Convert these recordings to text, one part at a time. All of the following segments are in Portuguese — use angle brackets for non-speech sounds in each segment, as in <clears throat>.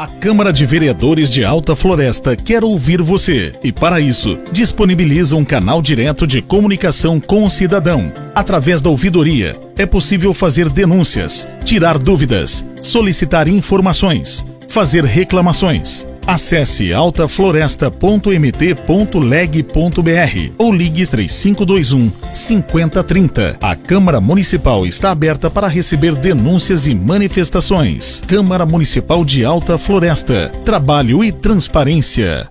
A Câmara de Vereadores de Alta Floresta quer ouvir você e, para isso, disponibiliza um canal direto de comunicação com o cidadão. Através da ouvidoria, é possível fazer denúncias, tirar dúvidas, solicitar informações, fazer reclamações. Acesse altafloresta.mt.leg.br ou ligue 3521 5030. A Câmara Municipal está aberta para receber denúncias e manifestações. Câmara Municipal de Alta Floresta. Trabalho e transparência.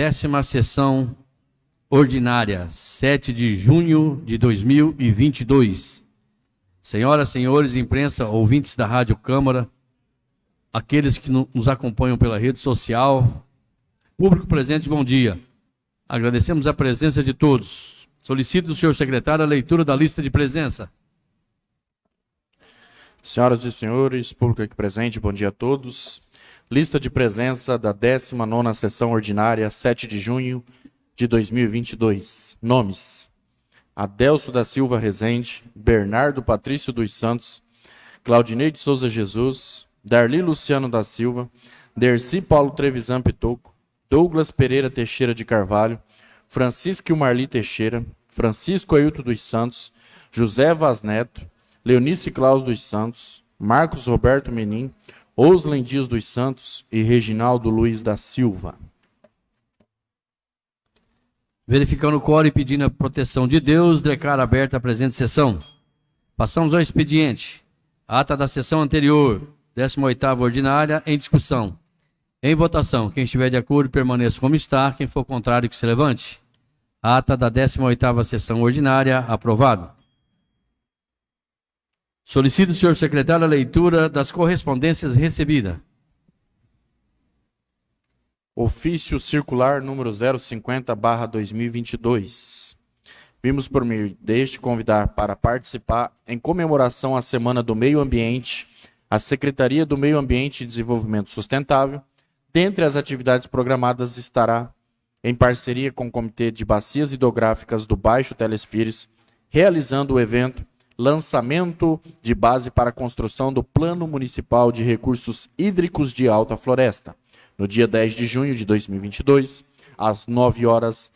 Décima sessão ordinária, 7 de junho de 2022. Senhoras, senhores, imprensa, ouvintes da Rádio Câmara, aqueles que nos acompanham pela rede social, público presente, bom dia. Agradecemos a presença de todos. Solicito do senhor secretário a leitura da lista de presença. Senhoras e senhores, público aqui presente, bom dia a todos. Lista de presença da 19ª sessão ordinária, 7 de junho de 2022. Nomes: Adelso da Silva Rezende, Bernardo Patrício dos Santos, Claudinei de Souza Jesus, Darli Luciano da Silva, Derci Paulo Trevisan Pitoco, Douglas Pereira Teixeira de Carvalho, Francisco Marli Teixeira, Francisco Ailton dos Santos, José Vaz Neto, Leonice Claus dos Santos, Marcos Roberto Menin, Oslen Dias dos Santos e Reginaldo Luiz da Silva. Verificando o quórum e pedindo a proteção de Deus, declaro aberta a presente sessão. Passamos ao expediente. Ata da sessão anterior, 18ª ordinária, em discussão. Em votação, quem estiver de acordo, permaneça como está. Quem for contrário, que se levante. Ata da 18ª sessão ordinária, aprovado. Solicito, senhor secretário, a leitura das correspondências recebidas. Ofício circular número 050/2022. Vimos por meio deste convidar para participar em comemoração à Semana do Meio Ambiente a Secretaria do Meio Ambiente e Desenvolvimento Sustentável. Dentre as atividades programadas estará em parceria com o Comitê de Bacias Hidrográficas do Baixo Telespires, realizando o evento lançamento de base para a construção do Plano Municipal de Recursos Hídricos de Alta Floresta, no dia 10 de junho de 2022, às 9 horas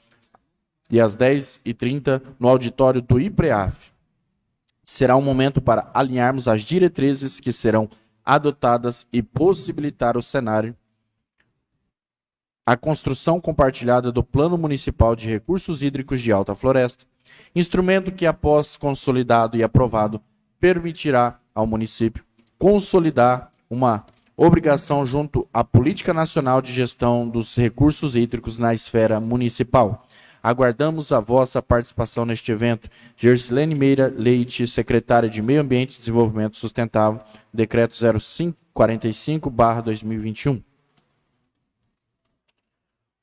e às 10h30, no auditório do IPREAF. Será um momento para alinharmos as diretrizes que serão adotadas e possibilitar o cenário a construção compartilhada do Plano Municipal de Recursos Hídricos de Alta Floresta, instrumento que, após consolidado e aprovado, permitirá ao município consolidar uma obrigação junto à Política Nacional de Gestão dos Recursos Hídricos na esfera municipal. Aguardamos a vossa participação neste evento. Gersilene Meira Leite, secretária de Meio Ambiente e Desenvolvimento Sustentável, decreto 0545-2021.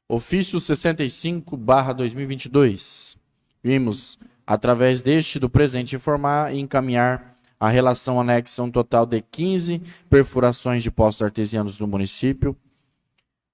Ofício 65-2022. Vimos, através deste do presente, informar e encaminhar a relação anexa um total de 15 perfurações de poços artesianos no município,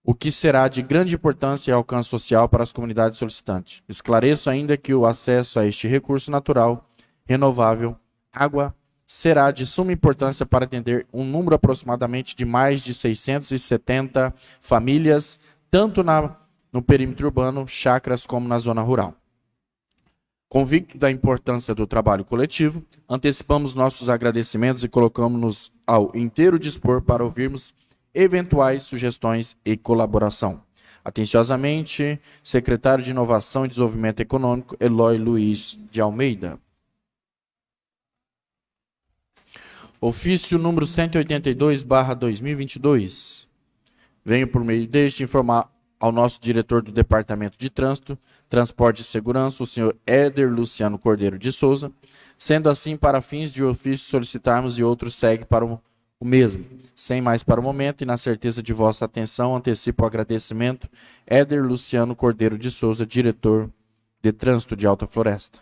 o que será de grande importância e alcance social para as comunidades solicitantes. Esclareço ainda que o acesso a este recurso natural, renovável, água, será de suma importância para atender um número aproximadamente de mais de 670 famílias, tanto na, no perímetro urbano, chacras, como na zona rural. Convicto da importância do trabalho coletivo, antecipamos nossos agradecimentos e colocamos-nos ao inteiro dispor para ouvirmos eventuais sugestões e colaboração. Atenciosamente, secretário de Inovação e Desenvolvimento Econômico, Eloy Luiz de Almeida. Ofício número 182/2022. Venho por meio deste informar ao nosso diretor do Departamento de Trânsito, Transporte e Segurança, o senhor Éder Luciano Cordeiro de Souza. Sendo assim, para fins de ofício solicitarmos e outros segue para o, o mesmo. Sem mais para o momento e na certeza de vossa atenção, antecipo o agradecimento. Éder Luciano Cordeiro de Souza, diretor de Trânsito de Alta Floresta.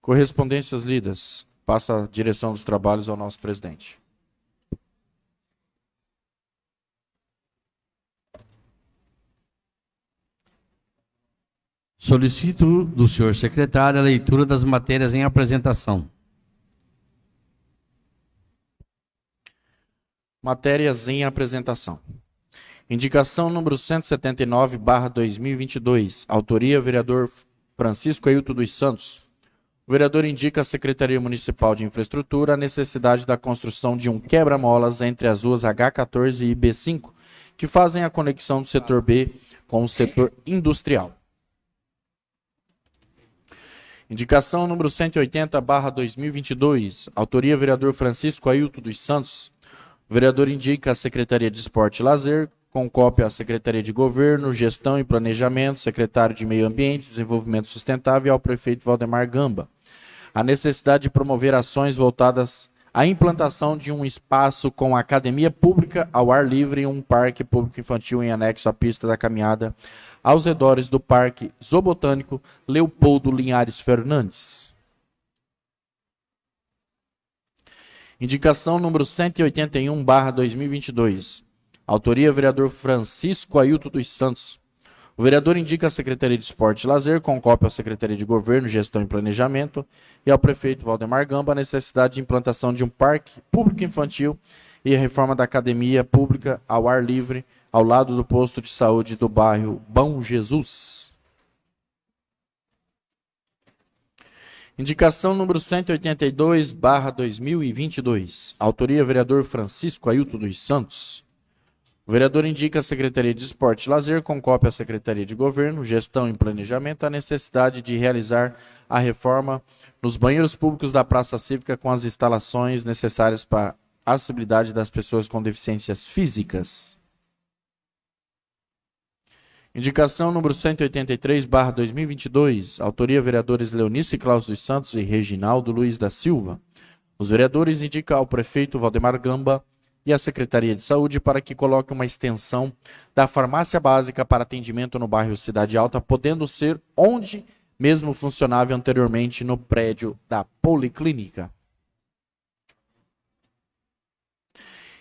Correspondências lidas. Passa a direção dos trabalhos ao nosso presidente. Solicito do senhor secretário a leitura das matérias em apresentação. Matérias em apresentação. Indicação número 179, barra 2022. Autoria, vereador Francisco Ailton dos Santos. O vereador indica à Secretaria Municipal de Infraestrutura a necessidade da construção de um quebra-molas entre as ruas H14 e B5, que fazem a conexão do setor B com o setor industrial. Indicação número 180, barra 2022. Autoria, vereador Francisco Ailton dos Santos. O vereador indica a Secretaria de Esporte e Lazer com cópia à Secretaria de Governo, Gestão e Planejamento, Secretário de Meio Ambiente Desenvolvimento Sustentável e ao prefeito Valdemar Gamba. A necessidade de promover ações voltadas à implantação de um espaço com academia pública ao ar livre e um parque público infantil em anexo à pista da caminhada aos redores do Parque Zoobotânico Leopoldo Linhares Fernandes. Indicação número 181, barra 2022. Autoria, vereador Francisco Ailton dos Santos. O vereador indica a Secretaria de Esporte e Lazer, com cópia à Secretaria de Governo, Gestão e Planejamento, e ao prefeito Valdemar Gamba a necessidade de implantação de um parque público infantil e a reforma da academia pública ao ar livre ao lado do posto de saúde do bairro Bom Jesus. Indicação número 182, barra 2022. Autoria, vereador Francisco Ailton dos Santos. O vereador indica à Secretaria de Esporte e Lazer, com cópia à Secretaria de Governo, Gestão e Planejamento, a necessidade de realizar a reforma nos banheiros públicos da Praça Cívica com as instalações necessárias para a acessibilidade das pessoas com deficiências físicas. Indicação número 183, barra 2022. Autoria vereadores Leonice Claus dos Santos e Reginaldo Luiz da Silva. Os vereadores indicam ao prefeito Valdemar Gamba e à Secretaria de Saúde para que coloque uma extensão da farmácia básica para atendimento no bairro Cidade Alta, podendo ser onde mesmo funcionava anteriormente no prédio da Policlínica.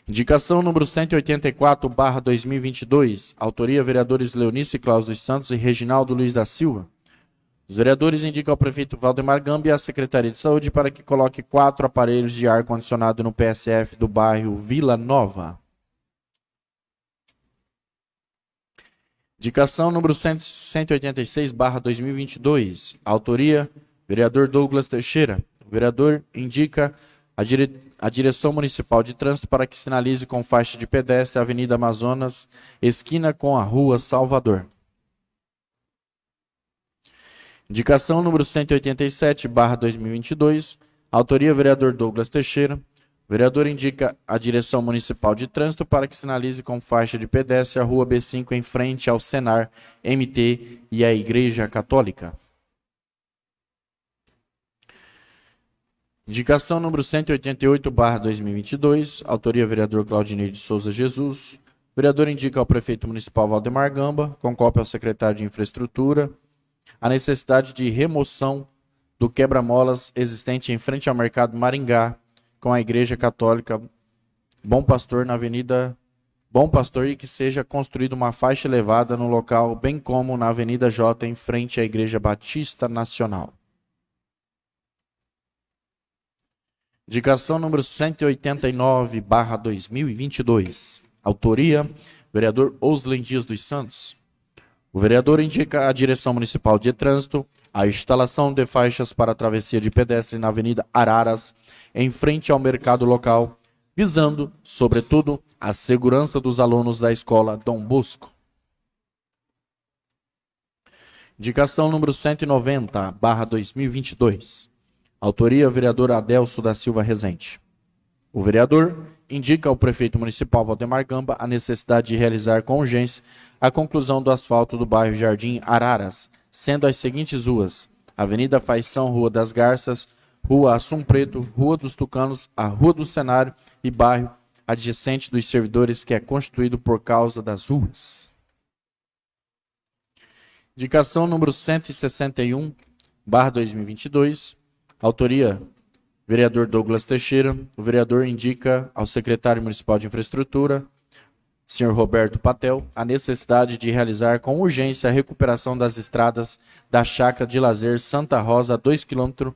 Indicação número 184, barra 2022. Autoria, vereadores Leonice Claus dos Santos e Reginaldo Luiz da Silva. Os vereadores indicam ao prefeito Valdemar Gamba e à Secretaria de Saúde para que coloque quatro aparelhos de ar-condicionado no PSF do bairro Vila Nova. Indicação número 186, barra 2022. Autoria, vereador Douglas Teixeira. O vereador indica a, dire... a Direção Municipal de Trânsito para que sinalize com faixa de pedestre a Avenida Amazonas, esquina com a Rua Salvador. Indicação número 187, barra 2022. Autoria, vereador Douglas Teixeira. O vereador indica a Direção Municipal de Trânsito para que sinalize com faixa de pedestre a Rua B5 em frente ao Senar, MT e à Igreja Católica. Indicação número 188, barra 2022, autoria vereador Claudinei de Souza Jesus. O vereador indica ao prefeito municipal Valdemar Gamba, com cópia ao secretário de Infraestrutura, a necessidade de remoção do quebra-molas existente em frente ao mercado Maringá, com a Igreja Católica Bom Pastor na Avenida Bom Pastor e que seja construída uma faixa elevada no local, bem como na Avenida J, em frente à Igreja Batista Nacional. Indicação número 189, barra 2022. Autoria, vereador Oslen Dias dos Santos. O vereador indica à Direção Municipal de Trânsito a instalação de faixas para travessia de pedestre na Avenida Araras, em frente ao mercado local, visando, sobretudo, a segurança dos alunos da escola Dom Bosco. Indicação número 190, barra 2022. Autoria, vereador Adelso da Silva Rezende. O vereador indica ao prefeito municipal Valdemar Gamba a necessidade de realizar com urgência a conclusão do asfalto do bairro Jardim Araras, sendo as seguintes ruas: Avenida Faição, Rua das Garças, Rua Assum Preto, Rua dos Tucanos, a Rua do Cenário e bairro adjacente dos servidores que é constituído por causa das ruas. Indicação número 161, barra 2022, Autoria: vereador Douglas Teixeira. O vereador indica ao secretário municipal de infraestrutura, senhor Roberto Patel, a necessidade de realizar com urgência a recuperação das estradas da chácara de lazer Santa Rosa, a 2 km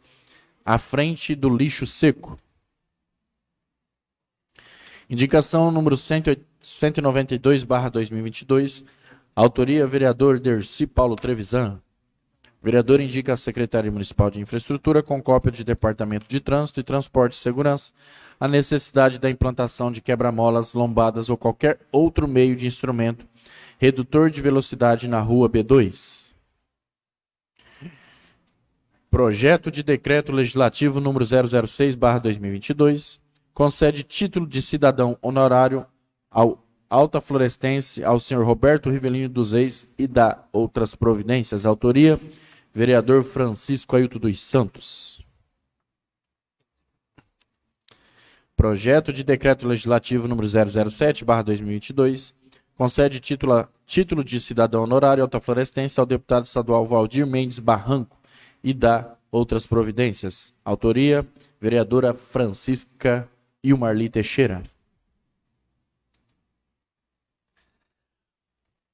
à frente do lixo seco. Indicação número 192/2022. Autoria vereador Dercy Paulo Trevisan. Vereador indica a Secretaria Municipal de Infraestrutura, com cópia de Departamento de Trânsito e Transporte e Segurança, a necessidade da implantação de quebra-molas, lombadas ou qualquer outro meio de instrumento redutor de velocidade na rua B2. Projeto de Decreto Legislativo número 006/2022 concede título de cidadão honorário ao Alta Florestense ao senhor Roberto Rivelino dos Reis e da outras providências. Autoria, vereador Francisco Ailton dos Santos. Projeto de Decreto Legislativo número 007/2022 concede título, título de cidadão honorário alta florestense ao deputado estadual Valdir Mendes Barranco e dá outras providências. Autoria: vereadora Francisca Ilmarli Teixeira.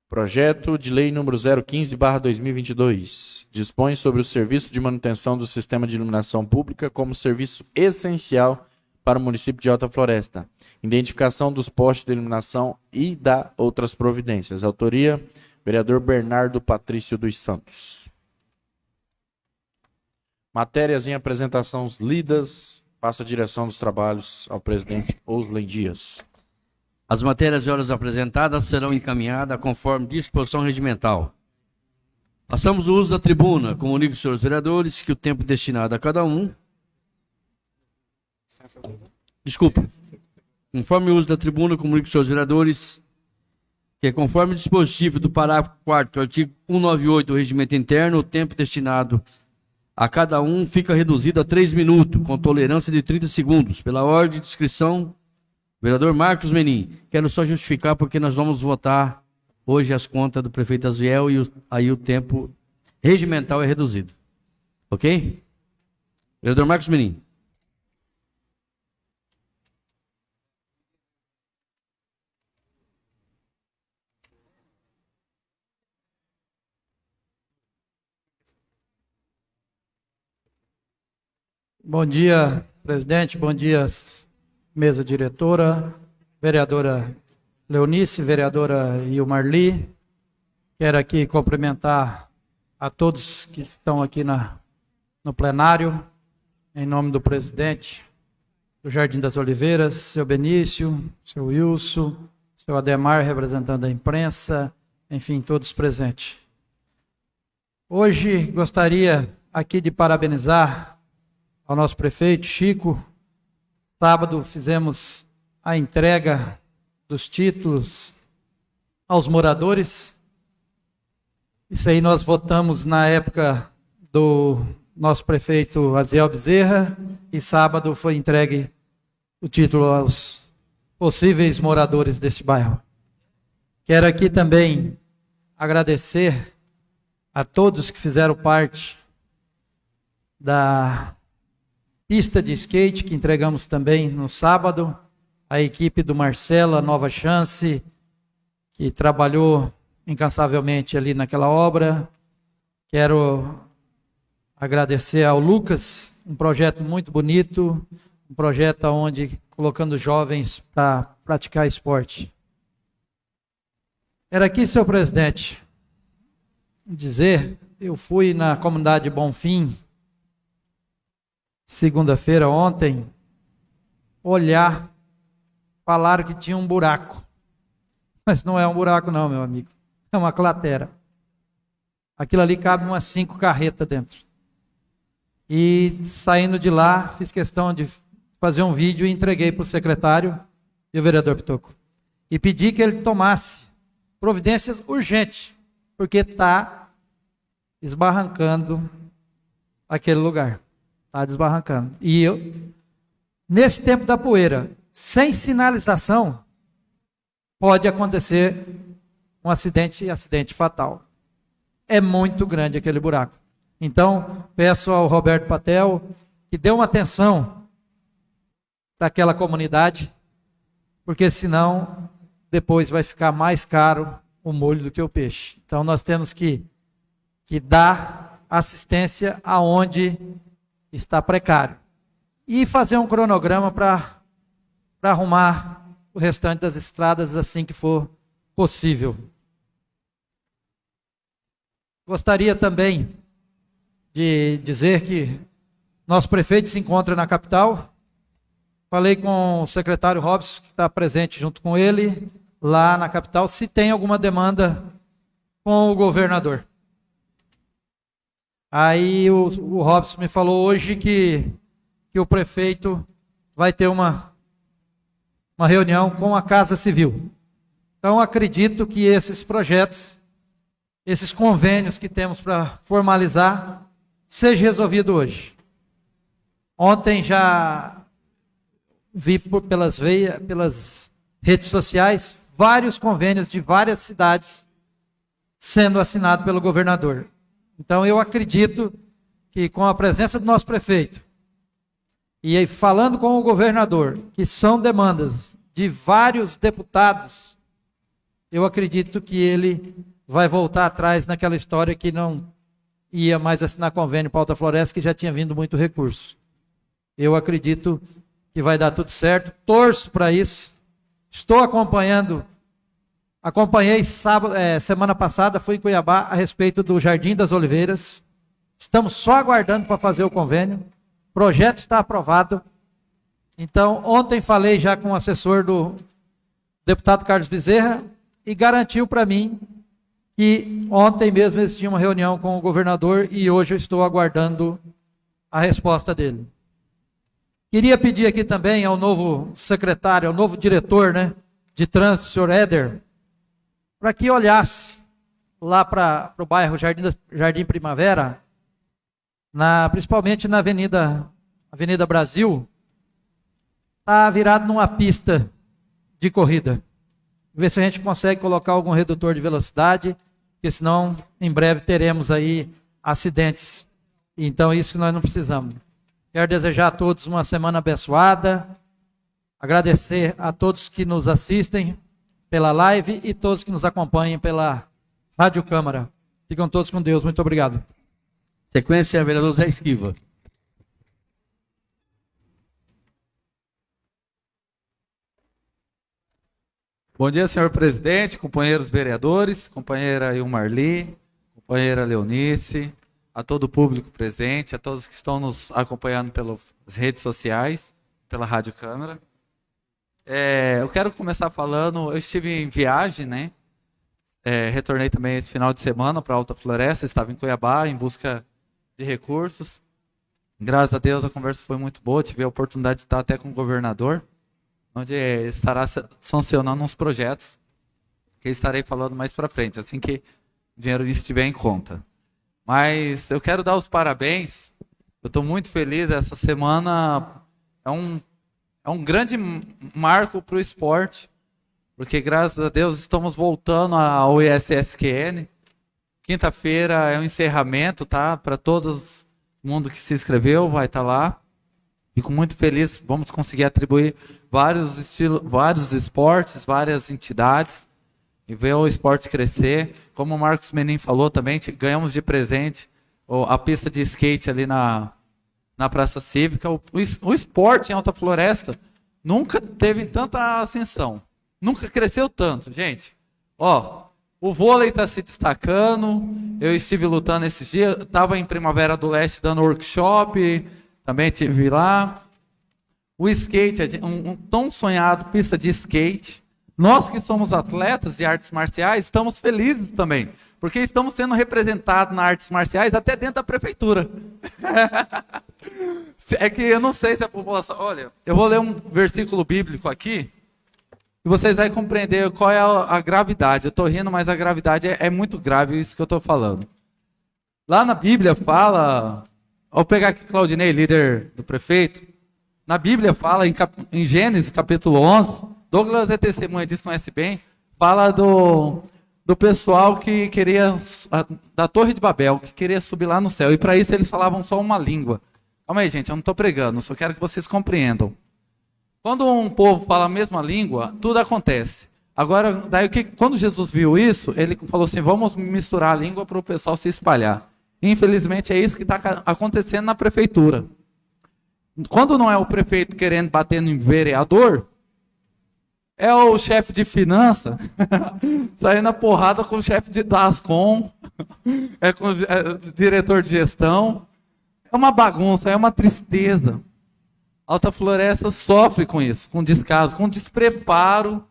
Projeto de Lei número 015/2022 dispõe sobre o serviço de manutenção do sistema de iluminação pública como serviço essencial para o município de Alta Floresta identificação dos postes de iluminação e da outras providências. Autoria, vereador Bernardo Patrício dos Santos. Matérias em apresentação lidas. Passa a direção dos trabalhos ao presidente Oslen Dias. As matérias e horas apresentadas serão encaminhadas conforme disposição regimental. Passamos o uso da tribuna. Comunico aos senhores vereadores que o tempo destinado a cada um. Desculpa. Conforme o uso da tribuna, comunico aos seus vereadores que, conforme o dispositivo do parágrafo 4 do artigo 198 do regimento interno, o tempo destinado a cada um fica reduzido a três minutos, com tolerância de 30 segundos. Pela ordem de inscrição, vereador Marcos Menin. Quero só justificar porque nós vamos votar hoje as contas do prefeito Aziel e o, aí o tempo regimental é reduzido. Ok? Vereador Marcos Menin. Bom dia, presidente. Bom dia, mesa diretora, vereadora Leonice, vereadora Ilmarli. Quero aqui cumprimentar a todos que estão aqui na, no plenário, em nome do presidente do Jardim das Oliveiras, seu Benício, seu Wilson, seu Ademar, representando a imprensa, enfim, todos presentes. Hoje gostaria aqui de parabenizar ao nosso prefeito Chico. Sábado fizemos a entrega dos títulos aos moradores. Isso aí nós votamos na época do nosso prefeito Aziel Bezerra e sábado foi entregue o título aos possíveis moradores deste bairro. Quero aqui também agradecer a todos que fizeram parte da pista de skate que entregamos também no sábado, a equipe do Marcelo, a Nova Chance, que trabalhou incansavelmente ali naquela obra. Quero agradecer ao Lucas, um projeto muito bonito, um projeto onde colocando jovens para praticar esporte. Era aqui, seu presidente, dizer, eu fui na comunidade Bonfim, segunda-feira, ontem, olhar, falaram que tinha um buraco. Mas não é um buraco, não, meu amigo. É uma cratera. Aquilo ali cabe umas cinco carretas dentro. E saindo de lá, fiz questão de fazer um vídeo e entreguei para o secretário e o vereador Pitoco. E pedi que ele tomasse providências urgentes, porque está esbarrancando aquele lugar. Está desbarrancando. E eu, nesse tempo da poeira, sem sinalização, pode acontecer um acidente, acidente fatal. É muito grande aquele buraco. Então, peço ao Roberto Patel que dê uma atenção daquela comunidade, porque senão depois vai ficar mais caro o molho do que o peixe. Então nós temos que, que dar assistência aonde está precário. E fazer um cronograma para arrumar o restante das estradas assim que for possível. Gostaria também de dizer que nosso prefeito se encontra na capital. Falei com o secretário Robson, que está presente junto com ele, lá na capital, se tem alguma demanda com o governador. Aí o, o Robson me falou hoje que, que o prefeito vai ter uma, uma reunião com a Casa Civil. Então, acredito que esses projetos, esses convênios que temos para formalizar, seja resolvido hoje. Ontem já vi por, pelas, veia, pelas redes sociais vários convênios de várias cidades sendo assinados pelo governador. Então eu acredito que com a presença do nosso prefeito e aí falando com o governador, que são demandas de vários deputados, eu acredito que ele vai voltar atrás naquela história que não ia mais assinar convênio para Alta Floresta, que já tinha vindo muito recurso. Eu acredito que vai dar tudo certo, torço para isso. Estou acompanhando, acompanhei sábado, é, semana passada, fui em Cuiabá a respeito do Jardim das Oliveiras. Estamos só aguardando para fazer o convênio. Projeto está aprovado. Então, ontem falei já com o assessor do deputado Carlos Bezerra e garantiu para mim que ontem mesmo eles tinham uma reunião com o governador e hoje eu estou aguardando a resposta dele. Queria pedir aqui também ao novo secretário, ao novo diretor né, de trânsito, senhor Éder, para que olhasse lá para o bairro Jardim, Jardim Primavera, na, principalmente na Avenida, Avenida Brasil, está virado numa pista de corrida. Ver se a gente consegue colocar algum redutor de velocidade porque senão em breve teremos aí acidentes. Então, isso que nós não precisamos. Quero desejar a todos uma semana abençoada, agradecer a todos que nos assistem pela live e todos que nos acompanhem pela Rádio Câmara. Ficam todos com Deus. Muito obrigado. Sequência, vereador Zé Esquiva. Bom dia, senhor presidente, companheiros vereadores, companheira Ilmarli, companheira Leonice, a todo o público presente, a todos que estão nos acompanhando pelas redes sociais, pela Rádio Câmara. É, eu quero começar falando, eu estive em viagem, né? É, retornei também esse final de semana para Alta Floresta, estava em Cuiabá em busca de recursos. Graças a Deus a conversa foi muito boa, tive a oportunidade de estar até com o governador onde estará sancionando uns projetos que estarei falando mais para frente, assim que o dinheiro estiver em conta. Mas eu quero dar os parabéns. Eu estou muito feliz. Essa semana é um, é um grande marco para o esporte, porque graças a Deus estamos voltando ao ISSQN. Quinta-feira é o um encerramento, tá? Para todo mundo que se inscreveu, vai estar tá lá. Fico muito feliz, vamos conseguir atribuir vários estilos, vários esportes, várias entidades e ver o esporte crescer. Como o Marcos Menin falou também, ganhamos de presente a pista de skate ali na, na Praça Cívica. O, o, esporte em Alta Floresta nunca teve tanta ascensão. Nunca cresceu tanto, gente. Ó, o vôlei está se destacando. Eu estive lutando esses dias. Estava em Primavera do Leste dando workshop também tive lá. O skate, um, um tão sonhado pista de skate. Nós que somos atletas de artes marciais, estamos felizes também, porque estamos sendo representados nas artes marciais até dentro da prefeitura. <laughs> é que eu não sei se a população. Olha, eu vou ler um versículo bíblico aqui, e vocês vão compreender qual é a, gravidade. Eu estou rindo, mas a gravidade é, é muito grave isso que eu estou falando. Lá na Bíblia fala Vou pegar aqui Claudinei, líder do prefeito. Na Bíblia fala, em, cap... em Gênesis capítulo 11, Douglas é testemunha disso, conhece bem, fala do, do pessoal que queria, da Torre de Babel, que queria subir lá no céu. E para isso eles falavam só uma língua. Calma aí, gente, eu não estou pregando, só quero que vocês compreendam. Quando um povo fala a mesma língua, tudo acontece. Agora, daí, quando Jesus viu isso, ele falou assim: vamos misturar a língua para o pessoal se espalhar. Infelizmente é isso que está acontecendo na prefeitura. Quando não é o prefeito querendo bater no vereador, é o chefe de finança <laughs> saindo na porrada com o chefe de Dascom, <laughs> é com o é, diretor de gestão. É uma bagunça, é uma tristeza. Alta Floresta sofre com isso, com descaso, com despreparo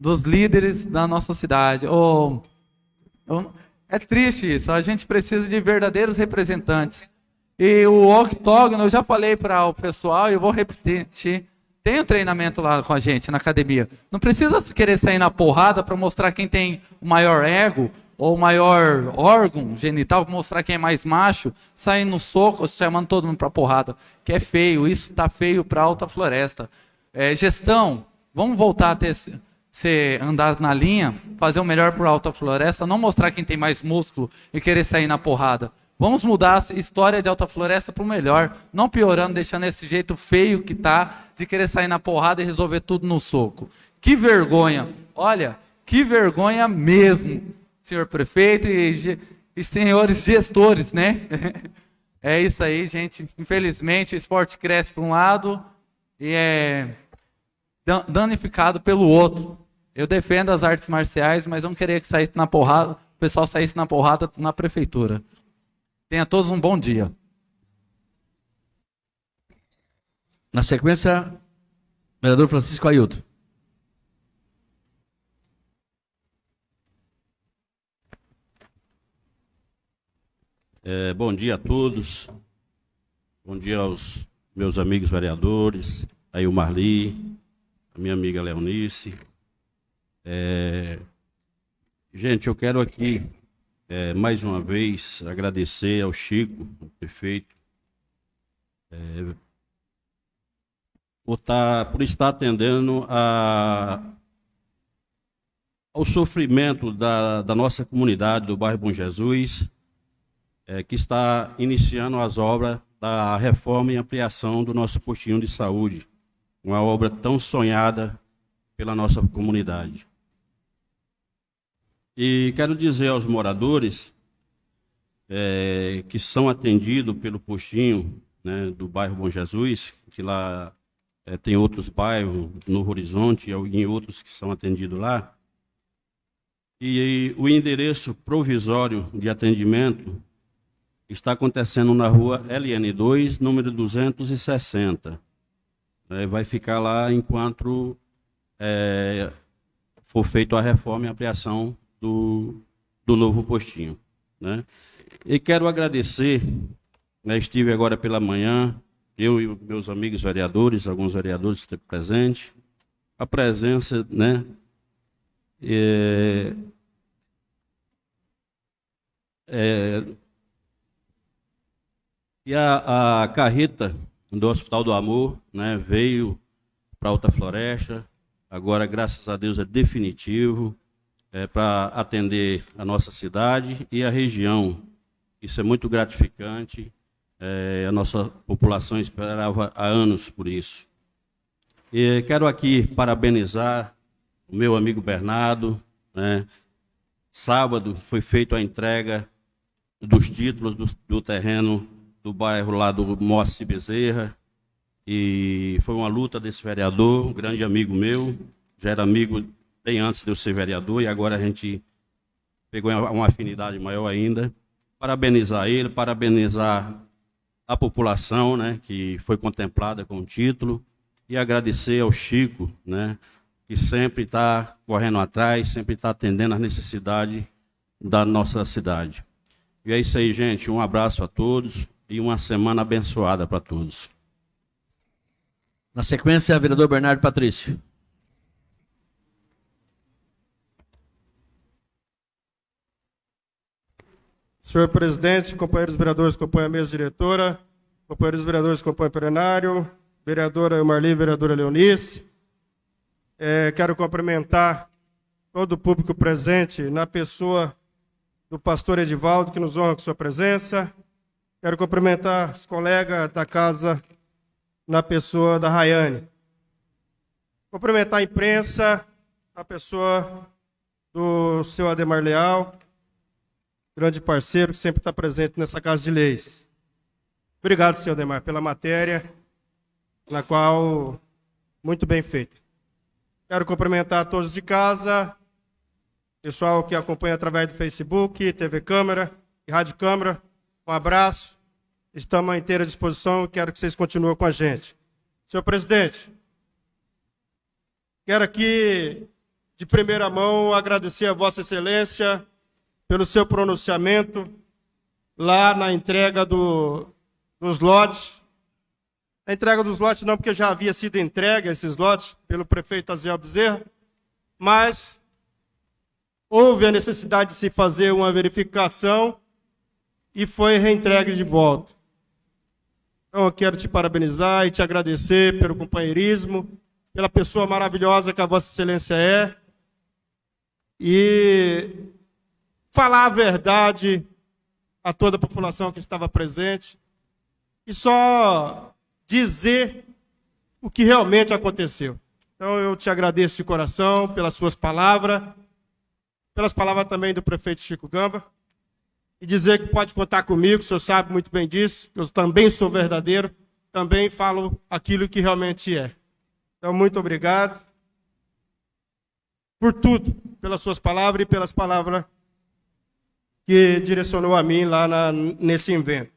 dos líderes da nossa cidade. Oh, é triste isso. A gente precisa de verdadeiros representantes. E o octógono, eu já falei para o pessoal, e eu vou repetir, Tem um treinamento lá com a gente na academia. Não precisa querer sair na porrada para mostrar quem tem o maior ego ou o maior órgão genital, mostrar quem é mais macho, saindo no soco, chamando todo mundo para porrada. Que é feio, isso está feio para alta floresta. É, gestão, vamos voltar a ter ser andar na linha, fazer o melhor para alta floresta, não mostrar quem tem mais músculo e querer sair na porrada. Vamos mudar a história de Alta Floresta para o melhor, não piorando, deixando esse jeito feio que tá de querer sair na porrada e resolver tudo no soco. Que vergonha! Olha, que vergonha mesmo, senhor prefeito e, e senhores gestores, né? <laughs> é isso aí, gente. Infelizmente, o esporte cresce para um lado e é danificado pelo outro. Eu defendo as artes marciais, mas não queria que saísse na porrada, o pessoal saísse na porrada na prefeitura. Tenha todos um bom dia. Na sequência, vereador Francisco Ailton. É, bom dia a todos. Bom dia aos meus amigos vereadores, aí o Marli, a minha amiga Leonice. É, gente, eu quero aqui é, mais uma vez agradecer ao Chico, o prefeito, é, por, por estar atendendo a, ao sofrimento da, da nossa comunidade do bairro Bom Jesus, é, que está iniciando as obras da reforma e ampliação do nosso postinho de saúde, uma obra tão sonhada pela nossa comunidade. E quero dizer aos moradores é, que são atendidos pelo postinho né, do bairro Bom Jesus, que lá é, tem outros bairros no Horizonte e outros que são atendidos lá. E, e o endereço provisório de atendimento está acontecendo na rua LN2, número 260. É, vai ficar lá enquanto é, for feita a reforma e ampliação do, do novo postinho. Né? E quero agradecer, né, estive agora pela manhã, eu e meus amigos vereadores, alguns vereadores esteve presentes, a presença, né, é, é, e a, a carreta do Hospital do Amor né, veio para Alta Floresta, agora, graças a Deus, é definitivo é, para atender a nossa cidade e a região. Isso é muito gratificante. É, a nossa população esperava há anos por isso. E quero aqui parabenizar o meu amigo Bernardo. Né? Sábado foi feita a entrega dos títulos do, do terreno do bairro lá do Mosse Bezerra. E foi uma luta desse vereador, um grande amigo meu, já era amigo bem antes de eu ser vereador, e agora a gente pegou uma afinidade maior ainda. Parabenizar ele, parabenizar a população, né, que foi contemplada com o título, e agradecer ao Chico, né, que sempre está correndo atrás, sempre está atendendo às necessidades da nossa cidade. E é isso aí, gente. Um abraço a todos e uma semana abençoada para todos. Na sequência, vereador Bernardo Patrício. Senhor presidente, companheiros vereadores, acompanha a mesa diretora, companheiros vereadores, acompanha o plenário, vereadora Marli, vereadora Leonice. É, quero cumprimentar todo o público presente na pessoa do pastor Edivaldo, que nos honra com sua presença. Quero cumprimentar os colegas da casa na pessoa da Rayane. Cumprimentar a imprensa, na pessoa do seu Ademar Leal, grande parceiro que sempre está presente nessa Casa de Leis. Obrigado, senhor Demar, pela matéria, na qual muito bem feita. Quero cumprimentar a todos de casa, pessoal que acompanha através do Facebook, TV Câmara e Rádio Câmara. Um abraço. Estamos à inteira disposição e quero que vocês continuem com a gente. Senhor presidente, quero aqui, de primeira mão, agradecer a Vossa Excelência pelo seu pronunciamento lá na entrega do, dos lotes A entrega dos lotes não, porque já havia sido entregue esses lotes pelo prefeito Aziel Bezerra, mas houve a necessidade de se fazer uma verificação e foi reentregue de volta. Então eu quero te parabenizar e te agradecer pelo companheirismo, pela pessoa maravilhosa que a Vossa Excelência é. E falar a verdade a toda a população que estava presente e só dizer o que realmente aconteceu. Então eu te agradeço de coração pelas suas palavras, pelas palavras também do prefeito Chico Gamba, e dizer que pode contar comigo, o senhor sabe muito bem disso, eu também sou verdadeiro, também falo aquilo que realmente é. Então, muito obrigado por tudo, pelas suas palavras e pelas palavras que direcionou a mim lá na, nesse evento.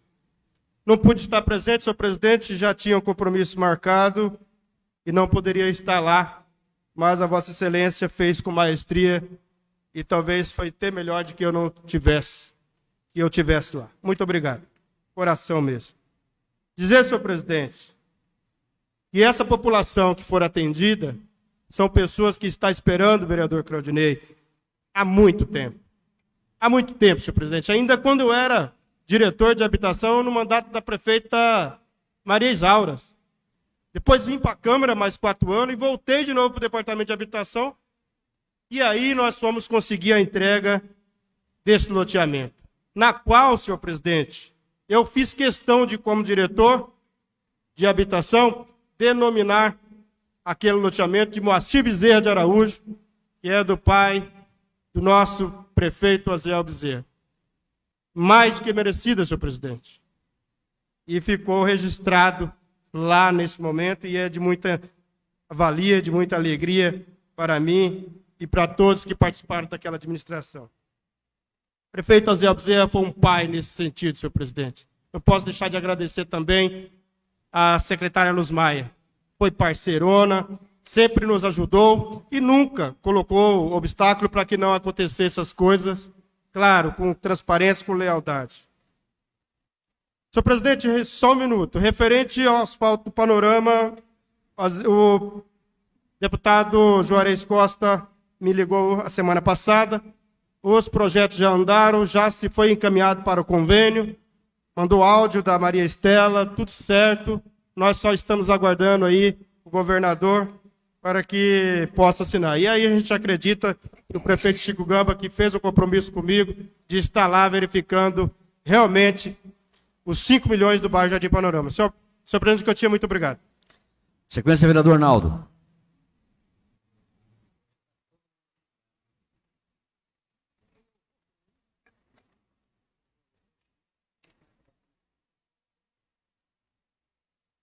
Não pude estar presente, senhor presidente, já tinha um compromisso marcado e não poderia estar lá, mas a Vossa Excelência fez com maestria e talvez foi até melhor de que eu não tivesse, que eu tivesse lá. Muito obrigado. Coração mesmo. Dizer, senhor presidente, que essa população que for atendida são pessoas que está esperando o vereador Claudinei há muito tempo. Há muito tempo, senhor presidente. Ainda quando eu era diretor de habitação no mandato da prefeita Maria Isauras. Depois vim para a Câmara mais quatro anos e voltei de novo para o Departamento de Habitação. E aí nós fomos conseguir a entrega desse loteamento. Na qual, senhor presidente, eu fiz questão de, como diretor de habitação, denominar aquele loteamento de Moacir Bezerra de Araújo, que é do pai do nosso prefeito Aziel Bezerra. Mais do que merecida, senhor presidente. E ficou registrado lá nesse momento e é de muita valia, de muita alegria para mim e para todos que participaram daquela administração. Prefeito Aziel Bezerra foi um pai nesse sentido, senhor presidente. Não posso deixar de agradecer também à secretária Luz Maia. Foi parceirona, sempre nos ajudou e nunca colocou obstáculo para que não acontecessem essas coisas, claro, com transparência, com lealdade. Senhor presidente, só um minuto. Referente ao asfalto panorama, o deputado Juarez Costa me ligou a semana passada. Os projetos já andaram, já se foi encaminhado para o convênio. Mandou áudio da Maria Estela, tudo certo. Nós só estamos aguardando aí o governador para que possa assinar. E aí a gente acredita que o prefeito Chico Gamba, que fez o compromisso comigo, de estar lá verificando realmente os 5 milhões do bairro Jardim Panorama. Senhor, senhor presidente Cotinha, muito obrigado. Sequência, vereador Arnaldo.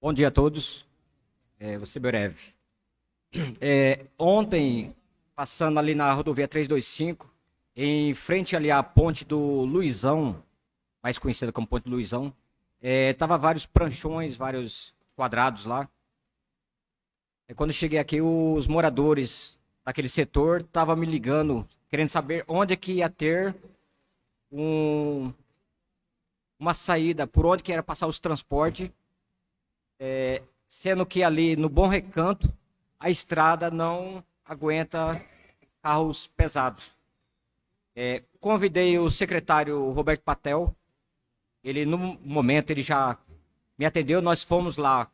Bom dia a todos. É, vou ser breve. <clears throat> É, ontem, passando ali na rodovia 325, em frente ali à ponte do Luizão, mais conhecida como ponte do Luizão, é, tava vários pranchões, vários quadrados lá. E quando cheguei aqui, os moradores daquele setor estavam me ligando, querendo saber onde é que ia ter um, uma saída, por onde que era passar os transportes é, sendo que ali no Bom Recanto a estrada não aguenta carros pesados. É, convidei o secretário Roberto Patel, ele no momento ele já me atendeu, nós fomos lá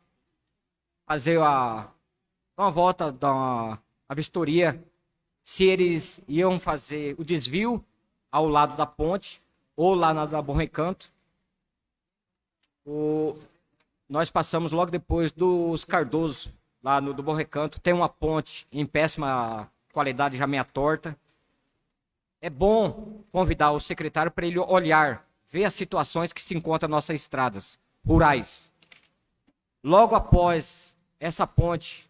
fazer a uma volta da a vistoria se eles iam fazer o desvio ao lado da ponte ou lá na da Bom Recanto. O, nós passamos logo depois dos Cardoso, lá no do Bom Recanto. Tem uma ponte em péssima qualidade, já meia torta. É bom convidar o secretário para ele olhar, ver as situações que se encontram nossas estradas rurais. Logo após essa ponte,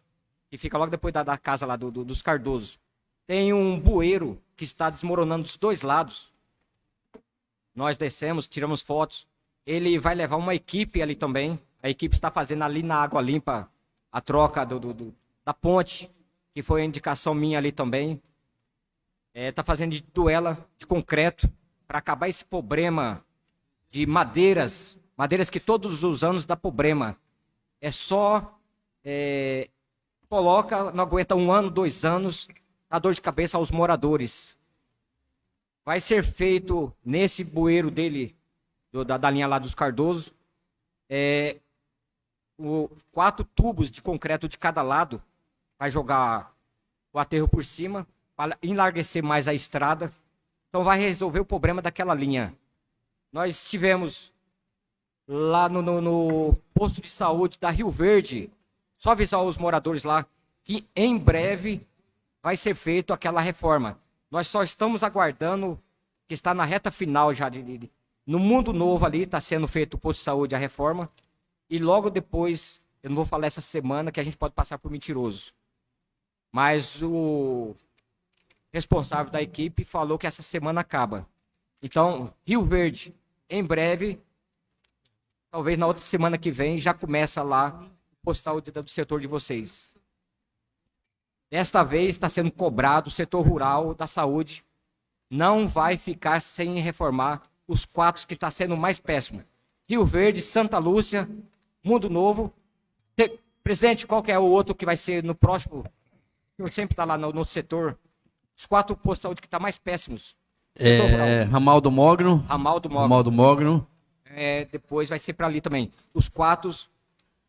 que fica logo depois da, da casa lá do, do, dos Cardoso, tem um bueiro que está desmoronando dos dois lados. Nós descemos, tiramos fotos. Ele vai levar uma equipe ali também a equipe está fazendo ali na Água Limpa a troca do, do, do da ponte, que foi a indicação minha ali também. Está é, tá fazendo de duela de concreto para acabar esse problema de madeiras, madeiras que todos os anos dá problema. é só é, coloca, não aguenta um ano, dois anos, dá dor de cabeça aos moradores. Vai ser feito nesse bueiro dele, do, da, da linha lá dos Cardoso, é, o, quatro tubos de concreto de cada lado, vai jogar o aterro por cima, para enlarguecer mais a estrada. Então vai resolver o problema daquela linha. Nós tivemos lá no, no, no posto de saúde da Rio Verde, só avisar os moradores lá que em breve vai ser feita aquela reforma. Nós só estamos aguardando, que está na reta final já, de, de no mundo novo ali, está sendo feito o posto de saúde, a reforma. E logo depois, eu não vou falar essa semana, que a gente pode passar por mentiroso. Mas o responsável da equipe falou que essa semana acaba. Então, Rio Verde, em breve, talvez na outra semana que vem, já começa lá o postal do setor de vocês. Desta vez está sendo cobrado o setor rural da saúde. Não vai ficar sem reformar os quatro que está sendo mais péssimo. Rio Verde, Santa Lúcia, Mundo Novo. Presidente, qual que é o outro que vai ser no próximo? Senhor sempre está lá no, no setor os quatro postos de saúde que estão tá mais péssimos. É, Ramal do Mogno. Ramal do Mogno. Ramal do Mogno. É, depois vai ser para ali também. Os quatro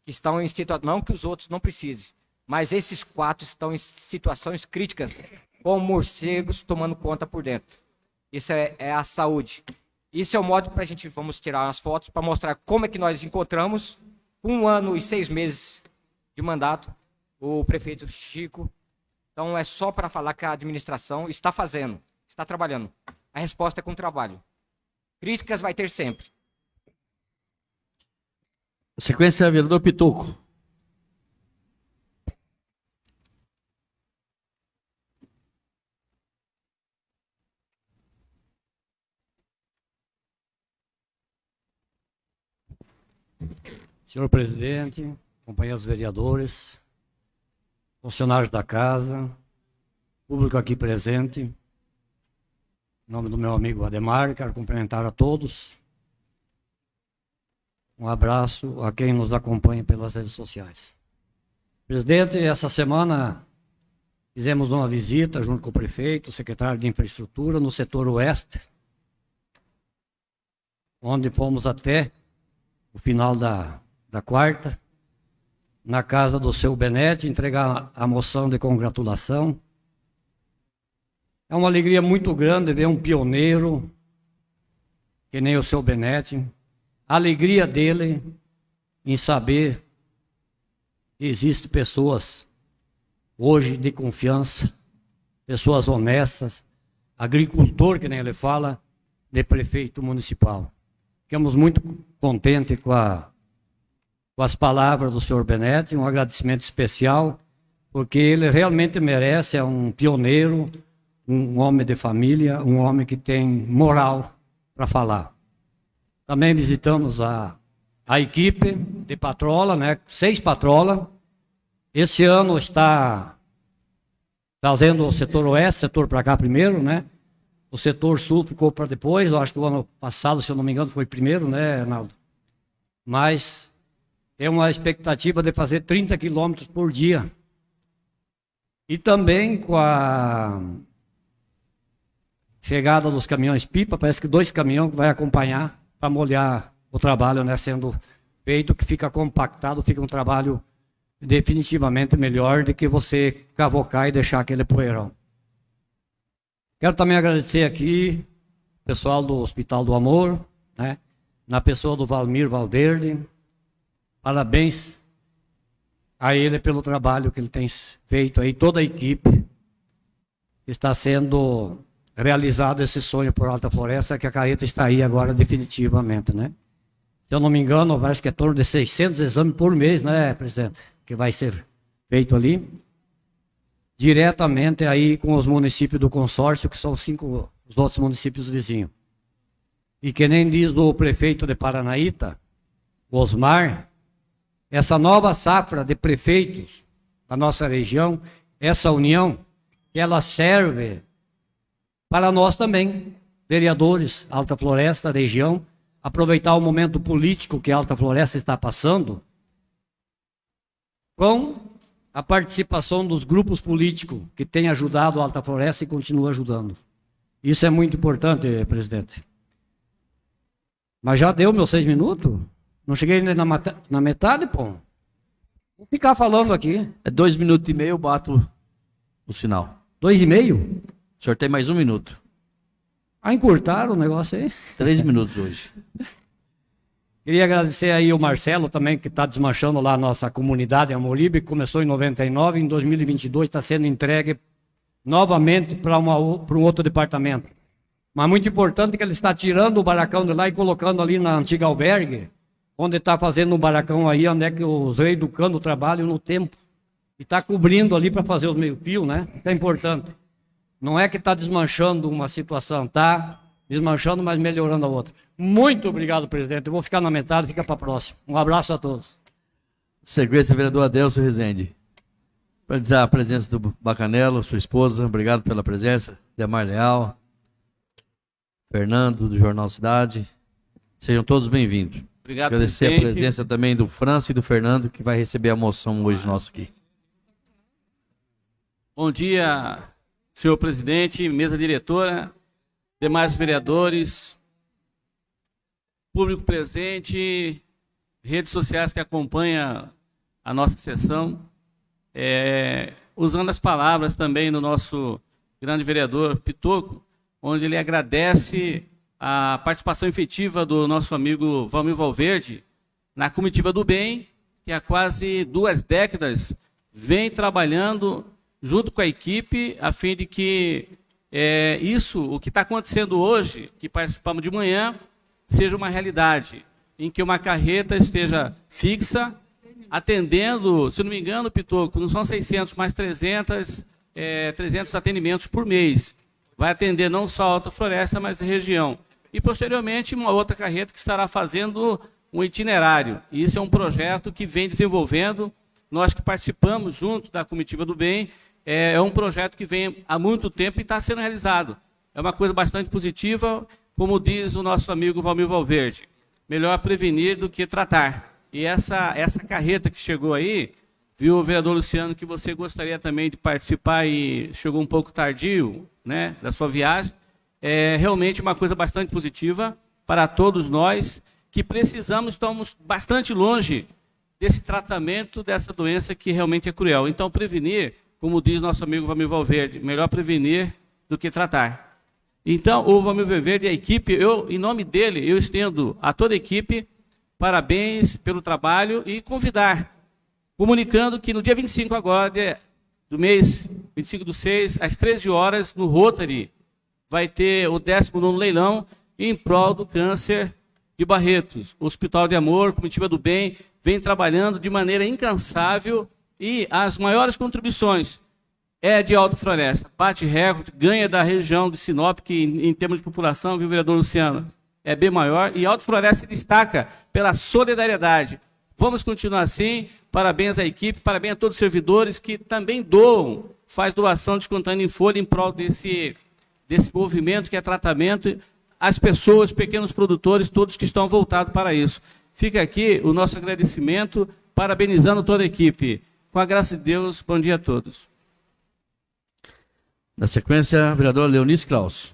que estão em situação. Não que os outros não precisem, mas esses quatro estão em situações críticas, com morcegos tomando conta por dentro. Isso é, é a saúde. Isso é o modo para a gente vamos tirar umas fotos para mostrar como é que nós encontramos, um ano e seis meses de mandato, o prefeito Chico então é só para falar que a administração está fazendo, está trabalhando. A resposta é com trabalho. Críticas vai ter sempre. Sequência, vereador Pituco. Senhor presidente, companheiros vereadores, funcionários da casa, público aqui presente. Em nome do meu amigo Ademar, quero cumprimentar a todos. Um abraço a quem nos acompanha pelas redes sociais. Presidente, essa semana fizemos uma visita junto com o prefeito, o secretário de infraestrutura, no setor oeste, onde fomos até o final da, da quarta, na casa do seu Benete, entregar a moção de congratulação. É uma alegria muito grande ver um pioneiro, que nem o seu Benete, a alegria dele em saber que existem pessoas hoje de confiança, pessoas honestas, agricultor, que nem ele fala, de prefeito municipal. Ficamos muito contentes com a com as palavras do senhor Benetti, um agradecimento especial, porque ele realmente merece, é um pioneiro, um homem de família, um homem que tem moral para falar. Também visitamos a, a equipe de patrola, né? seis patrolas. Esse ano está trazendo o setor oeste, setor para cá primeiro, né? O setor sul ficou para depois, eu acho que o ano passado, se eu não me engano, foi primeiro, né, Arnaldo? Mas tem uma expectativa de fazer 30 quilômetros por dia. E também com a chegada dos caminhões pipa, parece que dois caminhões vai acompanhar para molhar o trabalho né, sendo feito, que fica compactado, fica um trabalho definitivamente melhor do que você cavocar e deixar aquele poeirão. Quero também agradecer aqui o pessoal do Hospital do Amor, né, na pessoa do Valmir Valverde, Parabéns a ele pelo trabalho que ele tem feito aí, toda a equipe. Está sendo realizado esse sonho por Alta Floresta, que a carreta está aí agora definitivamente, né? Se eu não me engano, parece que é torno de 600 exames por mês, né, presidente? Que vai ser feito ali. Diretamente aí com os municípios do consórcio, que são cinco os outros municípios vizinhos. E que nem diz o prefeito de Paranaíta, Osmar, essa nova safra de prefeitos da nossa região, essa união, ela serve para nós também, vereadores, Alta Floresta, região, aproveitar o momento político que a Alta Floresta está passando com a participação dos grupos políticos que têm ajudado a Alta Floresta e continuam ajudando. Isso é muito importante, presidente. Mas já deu meus seis minutos? Não cheguei nem na, na metade, pô? Vou ficar falando aqui. É dois minutos e meio, bato o sinal. Dois e meio? O senhor tem mais um minuto. Ah, encurtaram o negócio aí? Três minutos hoje. <laughs> Queria agradecer aí o Marcelo também, que está desmanchando lá a nossa comunidade em Amoribe, começou em 99, em 2022 está sendo entregue novamente para um outro departamento. Mas muito importante que ele está tirando o baracão de lá e colocando ali na antiga albergue, onde está fazendo um baracão aí, onde é que os reeducando trabalham no tempo. E está cobrindo ali para fazer os meio-fio, né? Isso é importante. Não é que está desmanchando uma situação, está desmanchando, mas melhorando a outra. Muito obrigado, presidente. Eu vou ficar na metade, fica para a próxima. Um abraço a todos. Sequência, vereador Adelso Rezende. Para dizer a presença do Bacanelo, sua esposa, obrigado pela presença. Demar Leal, Fernando, do Jornal Cidade. Sejam todos bem-vindos. Obrigado, Agradecer presidente. a presença também do França e do Fernando, que vai receber a moção hoje nosso aqui. Bom dia, senhor presidente, mesa diretora, demais vereadores, público presente, redes sociais que acompanham a nossa sessão. É, usando as palavras também do nosso grande vereador Pitoco, onde ele agradece a participação efetiva do nosso amigo Valmir Valverde na comitiva do bem, que há quase duas décadas vem trabalhando junto com a equipe, a fim de que é, isso, o que está acontecendo hoje, que participamos de manhã, seja uma realidade, em que uma carreta esteja fixa, atendendo, se não me engano, Pitoco, não são 600, mas 300, é, 300 atendimentos por mês. Vai atender não só a Alta Floresta, mas a região. E, posteriormente, uma outra carreta que estará fazendo um itinerário. E isso é um projeto que vem desenvolvendo, nós que participamos junto da Comitiva do Bem, é, é um projeto que vem há muito tempo e está sendo realizado. É uma coisa bastante positiva, como diz o nosso amigo Valmir Valverde. Melhor prevenir do que tratar. E essa, essa carreta que chegou aí, viu, vereador Luciano, que você gostaria também de participar e chegou um pouco tardio né, da sua viagem. É realmente uma coisa bastante positiva para todos nós que precisamos, estamos bastante longe desse tratamento dessa doença que realmente é cruel. Então, prevenir como diz nosso amigo Valmir Valverde, melhor prevenir do que tratar. Então, o Valmir Valverde e a equipe, eu, em nome dele, eu estendo a toda a equipe parabéns pelo trabalho e convidar, comunicando que no dia 25 agora do mês, 25 do 6, às 13 horas, no Rotary, vai ter o 19º leilão em prol do câncer de Barretos. O Hospital de Amor, Comitiva do Bem, vem trabalhando de maneira incansável e as maiores contribuições é de Alta Floresta. Bate recorde, ganha da região de Sinop, que em, em termos de população, viu, vereador Luciano, é bem maior. E Alta Floresta se destaca pela solidariedade. Vamos continuar assim. Parabéns à equipe, parabéns a todos os servidores que também doam, faz doação descontando em folha em prol desse, desse movimento que é tratamento. As pessoas, pequenos produtores, todos que estão voltados para isso. Fica aqui o nosso agradecimento, parabenizando toda a equipe. Com a graça de Deus, bom dia a todos. Na sequência, a vereadora Leonice Klaus.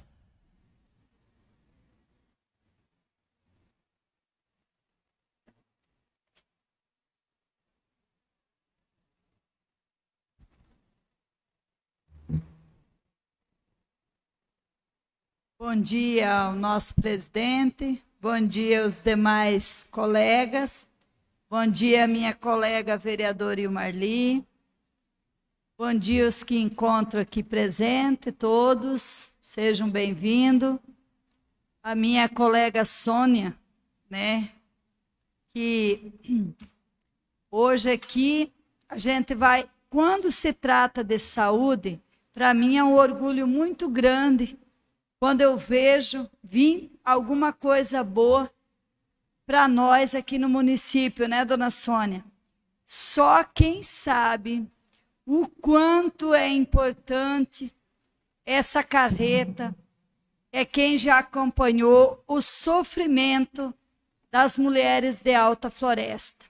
Bom dia ao nosso presidente, bom dia aos demais colegas, bom dia minha colega vereadora Ilmarli, bom dia os que encontro aqui presente, todos, sejam bem-vindos. A minha colega Sônia, né, que hoje aqui a gente vai, quando se trata de saúde, para mim é um orgulho muito grande quando eu vejo vir alguma coisa boa para nós aqui no município, né, dona Sônia? Só quem sabe o quanto é importante essa carreta é quem já acompanhou o sofrimento das mulheres de Alta Floresta.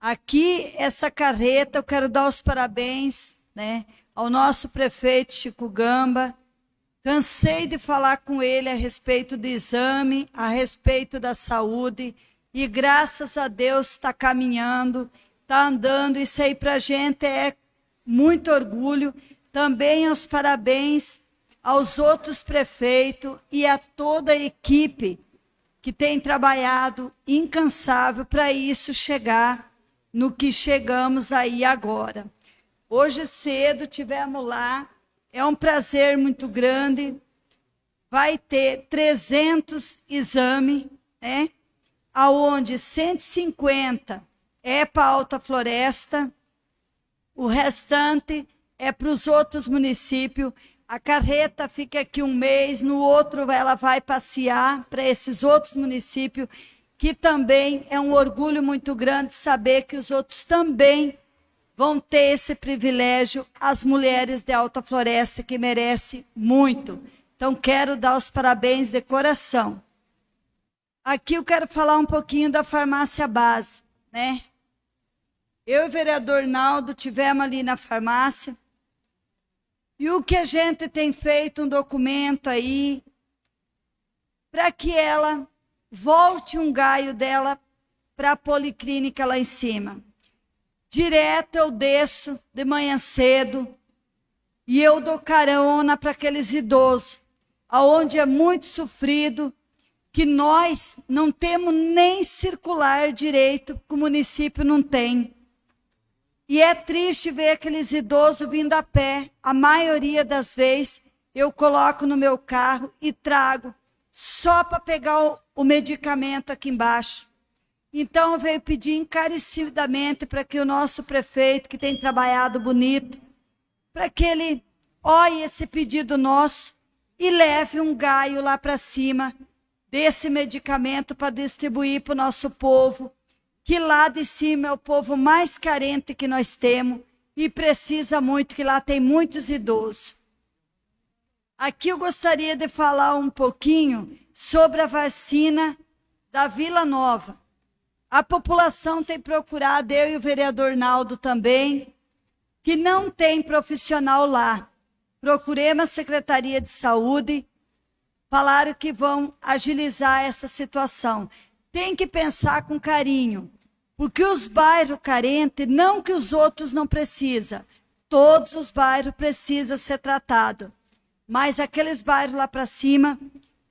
Aqui, essa carreta, eu quero dar os parabéns né, ao nosso prefeito Chico Gamba. Cansei de falar com ele a respeito do exame, a respeito da saúde, e graças a Deus está caminhando, está andando. Isso aí para a gente é muito orgulho. Também os parabéns aos outros prefeitos e a toda a equipe que tem trabalhado incansável para isso chegar no que chegamos aí agora. Hoje cedo tivemos lá, é um prazer muito grande. Vai ter 300 exames, né? Aonde 150 é para Alta Floresta, o restante é para os outros municípios. A carreta fica aqui um mês, no outro ela vai passear para esses outros municípios, que também é um orgulho muito grande saber que os outros também vão ter esse privilégio, as mulheres de Alta Floresta, que merecem muito. Então, quero dar os parabéns de coração. Aqui eu quero falar um pouquinho da farmácia base, né? Eu e o vereador Naldo tivemos ali na farmácia, e o que a gente tem feito um documento aí para que ela volte um gaio dela para a policlínica lá em cima. Direto eu desço de manhã cedo e eu dou carona para aqueles idosos, aonde é muito sofrido, que nós não temos nem circular direito, que o município não tem. E é triste ver aqueles idosos vindo a pé. A maioria das vezes eu coloco no meu carro e trago só para pegar o, o, medicamento aqui embaixo. Então eu venho pedir encarecidamente para que o nosso prefeito, que tem trabalhado bonito, para que ele olhe esse pedido nosso e leve um gaio lá para cima desse medicamento para distribuir para o nosso povo que lá de cima é o povo mais carente que nós temos e precisa muito, que lá tem muitos idosos. Aqui eu gostaria de falar um pouquinho sobre a vacina da Vila Nova. A população tem procurado, eu e o vereador Naldo também, que não tem profissional lá. Procuremos a Secretaria de Saúde, falaram que vão agilizar essa situação. Tem que pensar com carinho. Porque os bairros carentes, não que os outros não precisam, todos os bairros precisam ser tratados. Mas aqueles bairros lá para cima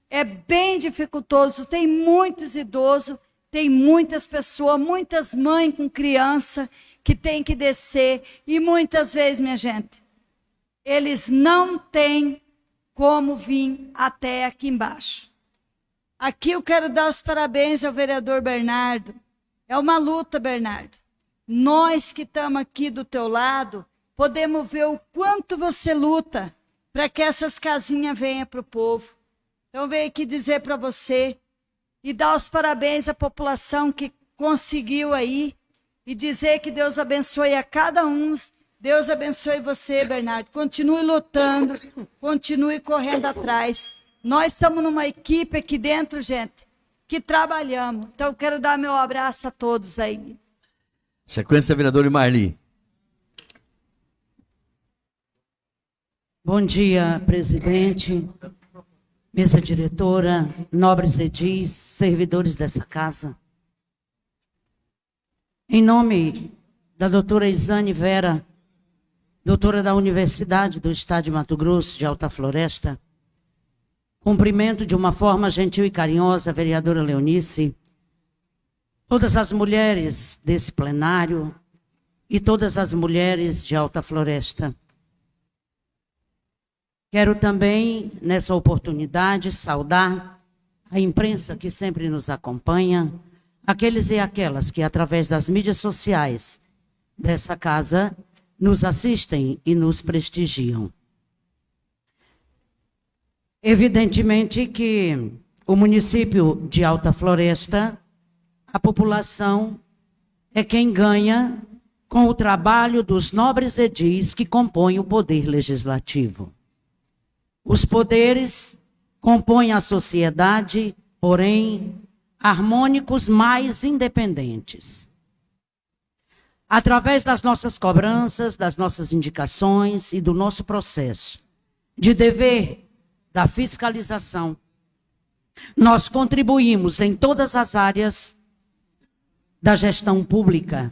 é bem dificultoso, tem muitos idosos, tem muitas pessoas, muitas mães com criança que tem que descer e muitas vezes, minha gente, eles não têm como vir até aqui embaixo. Aqui eu quero dar os parabéns ao vereador Bernardo, é uma luta, Bernardo. Nós que estamos aqui do teu lado, podemos ver o quanto você luta para que essas casinhas venham para o povo. Então, venho aqui dizer para você e dar os parabéns à população que conseguiu aí e dizer que Deus abençoe a cada um. Deus abençoe você, Bernardo. Continue lutando, continue correndo atrás. Nós estamos numa equipe aqui dentro, gente, que trabalhamos. Então, quero dar meu abraço a todos aí. Sequência, vereador Marli. Bom dia, presidente, mesa diretora, nobres edis, servidores dessa casa. Em nome da doutora Isane Vera, doutora da Universidade do Estado de Mato Grosso, de Alta Floresta, Cumprimento de uma forma gentil e carinhosa a vereadora Leonice, todas as mulheres desse plenário e todas as mulheres de Alta Floresta. Quero também, nessa oportunidade, saudar a imprensa que sempre nos acompanha, aqueles e aquelas que, através das mídias sociais dessa casa, nos assistem e nos prestigiam. Evidentemente que o município de Alta Floresta, a população é quem ganha com o trabalho dos nobres edis que compõem o poder legislativo. Os poderes compõem a sociedade, porém, harmônicos mais independentes. através das nossas cobranças, das nossas indicações e do nosso processo de dever da fiscalização, nós contribuímos em todas as áreas da gestão pública,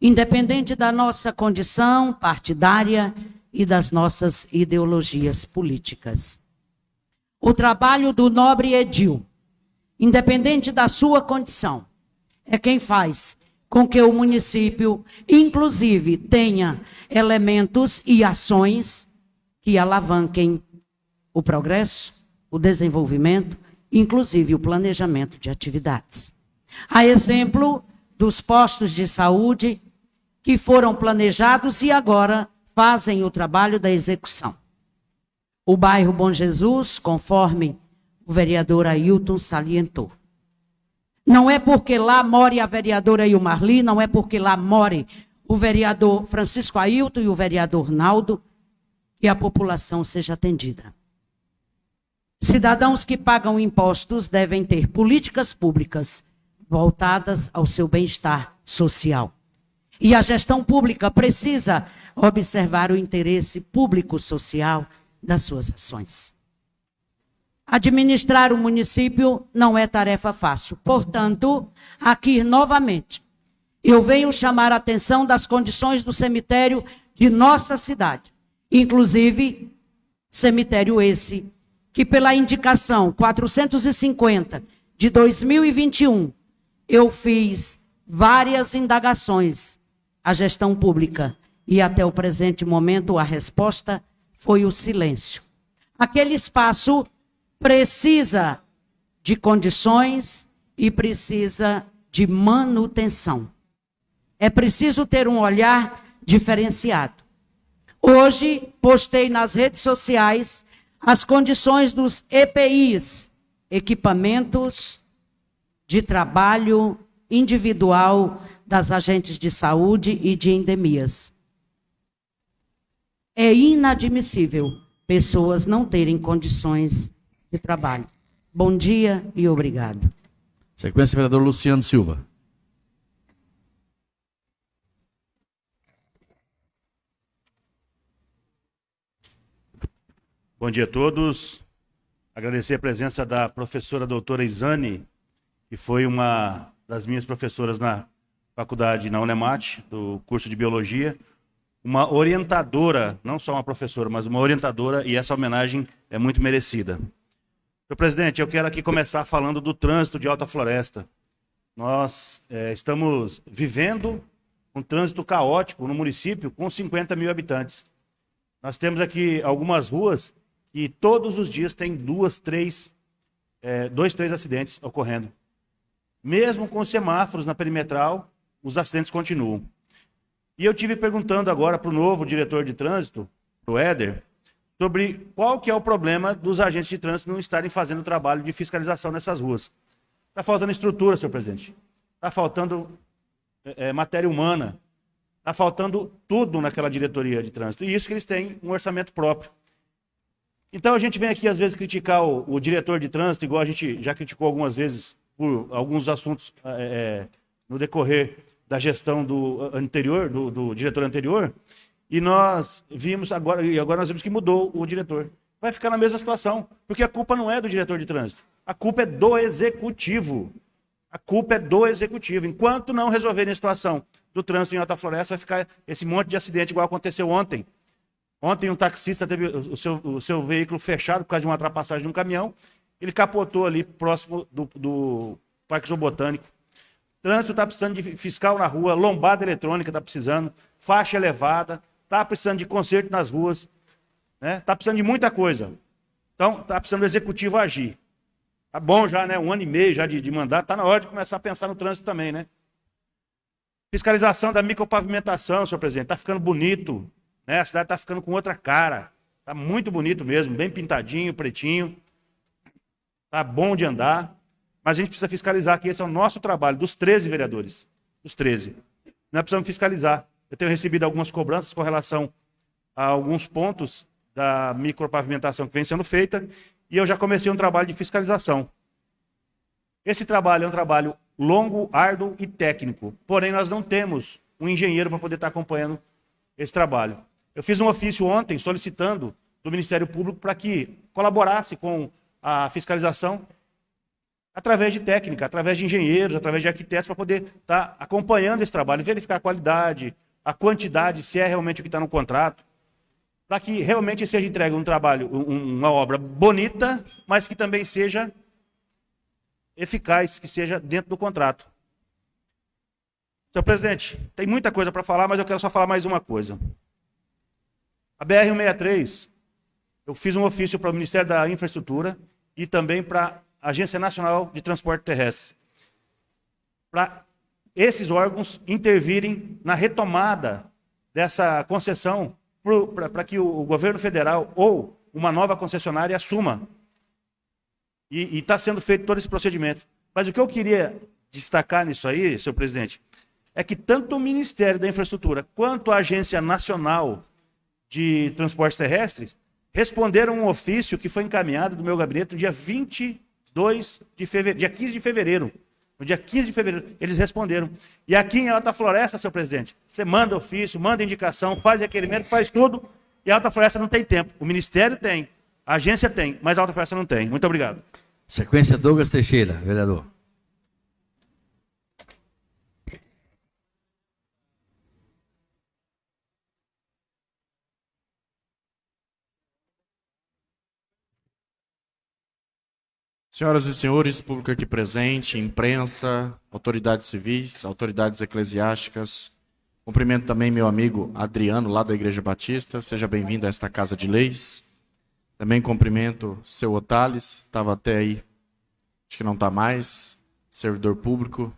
independente da nossa condição partidária e das nossas ideologias políticas. O trabalho do nobre Edil, independente da sua condição, é quem faz com que o município, inclusive, tenha elementos e ações que alavanquem o progresso, o desenvolvimento, inclusive o planejamento de atividades. A exemplo dos postos de saúde que foram planejados e agora fazem o trabalho da execução. O bairro Bom Jesus, conforme o vereador Ailton salientou. Não é porque lá more a vereadora Ilmarli, não é porque lá more o vereador Francisco Ailton e o vereador Naldo, que a população seja atendida. Cidadãos que pagam impostos devem ter políticas públicas voltadas ao seu bem-estar social. E a gestão pública precisa observar o interesse público-social das suas ações. Administrar o município não é tarefa fácil. Portanto, aqui novamente, eu venho chamar a atenção das condições do cemitério de nossa cidade. Inclusive, cemitério esse que, pela indicação 450 de 2021, eu fiz várias indagações à gestão pública e até o presente momento a resposta foi o silêncio. Aquele espaço precisa de condições e precisa de manutenção. É preciso ter um olhar diferenciado. Hoje, postei nas redes sociais as condições dos EPIs, equipamentos de trabalho individual das agentes de saúde e de endemias. É inadmissível pessoas não terem condições de trabalho. Bom dia e obrigado. Sequência, vereador Luciano Silva. Bom dia a todos. Agradecer a presença da professora doutora Isane, que foi uma das minhas professoras na faculdade, na Unemat, do curso de Biologia. Uma orientadora, não só uma professora, mas uma orientadora, e essa homenagem é muito merecida. Senhor presidente, eu quero aqui começar falando do trânsito de Alta Floresta. Nós é, estamos vivendo um trânsito caótico no município com 50 mil habitantes. Nós temos aqui algumas ruas que todos os dias tem duas, três, é, dois, três acidentes ocorrendo. Mesmo com semáforos na perimetral, os acidentes continuam. E eu tive perguntando agora para o novo diretor de trânsito, o Éder, sobre qual que é o problema dos agentes de trânsito não estarem fazendo o trabalho de fiscalização nessas ruas. Está faltando estrutura, senhor presidente. Está faltando é, é matéria humana. Está faltando tudo naquela diretoria de trânsito. E isso que eles têm um orçamento próprio. Então a gente vem aqui às vezes criticar o, o diretor de trânsito, igual a gente já criticou algumas vezes por alguns assuntos é, é no decorrer da gestão do anterior, do, do, diretor anterior, e nós vimos agora, e agora nós vimos que mudou o diretor. Vai ficar na mesma situação, porque a culpa não é do diretor de trânsito, a culpa é do executivo. A culpa é do executivo. Enquanto não resolverem a situação do trânsito em Alta Floresta, vai ficar esse monte de acidente igual aconteceu ontem. Ontem um taxista teve o seu, o seu veículo fechado por causa de uma ultrapassagem de um caminhão. Ele capotou ali próximo do, do Parque Zoobotânico. Trânsito está precisando de fiscal na rua, lombada eletrônica está precisando, faixa elevada, está precisando de conserto nas ruas, está né? Tá precisando de muita coisa. Então, está precisando do executivo agir. Tá bom já, né? Um ano e meio já de, de mandato, está na hora de começar a pensar no trânsito também, né? Fiscalização da micropavimentação, senhor presidente, está ficando bonito. Né? A cidade está ficando com outra cara. Está muito bonito mesmo, bem pintadinho, pretinho. Está bom de andar. Mas a gente precisa fiscalizar que esse é o nosso trabalho, dos 13 vereadores. Dos 13. Nós precisamos fiscalizar. Eu tenho recebido algumas cobranças com relação a alguns pontos da micropavimentação que vem sendo feita, e eu já comecei um trabalho de fiscalização. Esse trabalho é um trabalho longo, árduo e técnico, porém nós não temos um engenheiro para poder estar acompanhando esse trabalho. Eu fiz um ofício ontem solicitando do Ministério Público para que colaborasse com a fiscalização através de técnica, através de engenheiros, através de arquitetos, para poder estar acompanhando esse trabalho, verificar a qualidade, a quantidade, se é realmente o que está no contrato, para que realmente seja entregue um trabalho, um, uma obra bonita, mas que também seja eficaz, que seja dentro do contrato. Senhor presidente, tem muita coisa para falar, mas eu quero só falar mais uma coisa. A BR-163, eu fiz um ofício para o Ministério da Infraestrutura e também para Agência Nacional de Transporte Terrestre. Para esses órgãos intervirem na retomada dessa concessão para que o governo federal ou uma nova concessionária assuma. E está sendo feito todo esse procedimento. Mas o que eu queria destacar nisso aí, senhor presidente, é que tanto o Ministério da Infraestrutura quanto a Agência Nacional de Transportes Terrestres responderam um ofício que foi encaminhado do meu gabinete no dia 22 de fevereiro, dia 15 de fevereiro. No dia 15 de fevereiro, eles responderam. E aqui em Alta Floresta, senhor presidente, você manda ofício, manda indicação, faz requerimento, faz tudo, e a Alta Floresta não tem tempo. O Ministério tem, a agência tem, mas a Alta Floresta não tem. Muito obrigado. Sequência Douglas Teixeira, vereador. Senhoras e senhores, público aqui presente, imprensa, autoridades civis, autoridades eclesiásticas, cumprimento também meu amigo Adriano, lá da Igreja Batista, seja bem-vindo a esta Casa de Leis. Também cumprimento seu Otales, estava até aí, acho que não está mais, servidor público,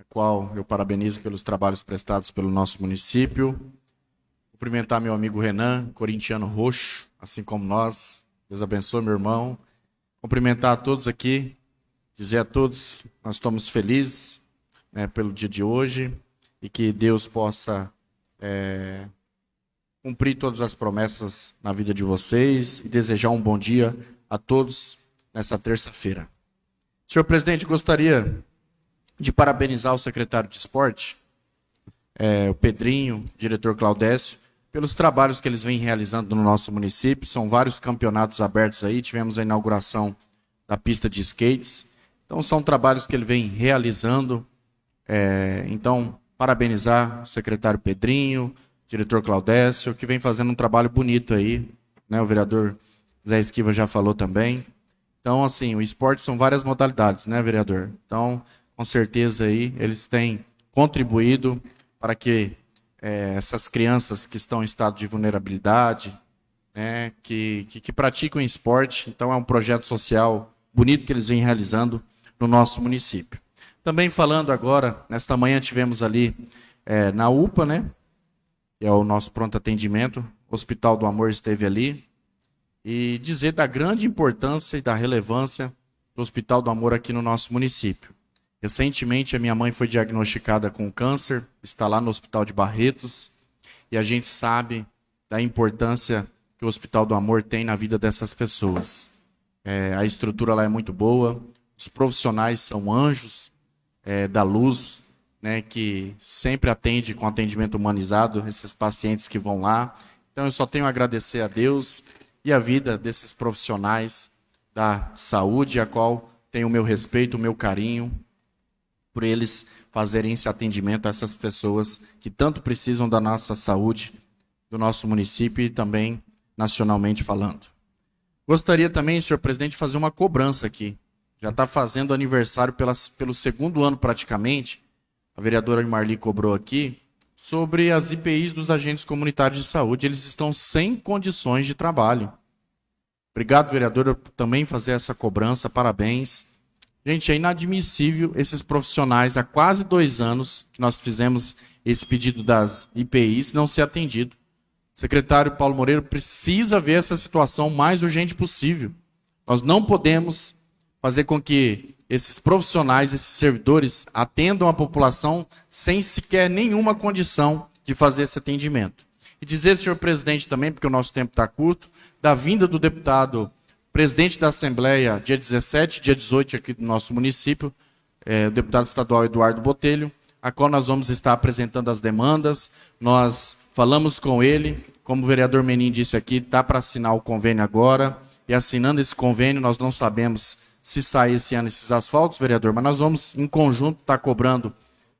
a qual eu parabenizo pelos trabalhos prestados pelo nosso município. Cumprimentar meu amigo Renan, corintiano roxo, assim como nós. Deus abençoe, meu irmão Cumprimentar a todos aqui, dizer a todos, nós estamos felizes né, pelo dia de hoje e que Deus possa é, cumprir todas as promessas na vida de vocês e desejar um bom dia a todos nessa terça-feira. Senhor presidente, gostaria de parabenizar o secretário de esporte, é, o Pedrinho, diretor Claudécio, pelos trabalhos que eles vêm realizando no nosso município. São vários campeonatos abertos aí. Tivemos a inauguração da pista de skates. Então, são trabalhos que ele vem realizando. É, então, parabenizar o secretário Pedrinho, diretor Claudécio, que vem fazendo um trabalho bonito aí. Né? O vereador Zé Esquiva já falou também. Então, assim, o esporte são várias modalidades, né, vereador? Então, com certeza aí, eles têm contribuído para que é, essas crianças que estão em estado de vulnerabilidade, né, que, que, que, praticam esporte. Então, é um projeto social bonito que eles vêm realizando no nosso município. Também falando agora, nesta manhã tivemos ali é, na UPA, né, que é o nosso pronto atendimento, o Hospital do Amor esteve ali, e dizer da grande importância e da relevância do Hospital do Amor aqui no nosso município. Recentemente, a minha mãe foi diagnosticada com câncer, está lá no Hospital de Barretos, e a gente sabe da importância que o Hospital do Amor tem na vida dessas pessoas. É, a estrutura lá é muito boa, os profissionais são anjos é, da luz, né, que sempre atende com atendimento humanizado esses pacientes que vão lá. Então, eu só tenho a agradecer a Deus e a vida desses profissionais da saúde, a qual tenho o meu respeito, o meu carinho, por eles fazerem esse atendimento a essas pessoas que tanto precisam da nossa saúde, do nosso município e também nacionalmente falando. Gostaria também, senhor presidente, de fazer uma cobrança aqui. Já está fazendo aniversário pelas, pelo segundo ano praticamente, a vereadora Marli cobrou aqui, sobre as IPIs dos agentes comunitários de saúde. Eles estão sem condições de trabalho. Obrigado, vereadora, por também fazer essa cobrança. Parabéns. Gente, é inadmissível esses profissionais há quase dois anos que nós fizemos esse pedido das IPIs não ser atendido. O secretário Paulo Moreira precisa ver essa situação o mais urgente possível. Nós não podemos fazer com que esses profissionais, esses servidores, atendam a população sem sequer nenhuma condição de fazer esse atendimento. E dizer, senhor presidente, também, porque o nosso tempo está curto, da vinda do deputado presidente da Assembleia, dia 17, dia 18 aqui do nosso município, é, o deputado estadual Eduardo Botelho, a qual nós vamos estar apresentando as demandas. Nós falamos com ele, como o vereador Menin disse aqui, está para assinar o convênio agora. E assinando esse convênio, nós não sabemos se sai esse ano esses asfaltos, vereador, mas nós vamos, em conjunto, estar tá cobrando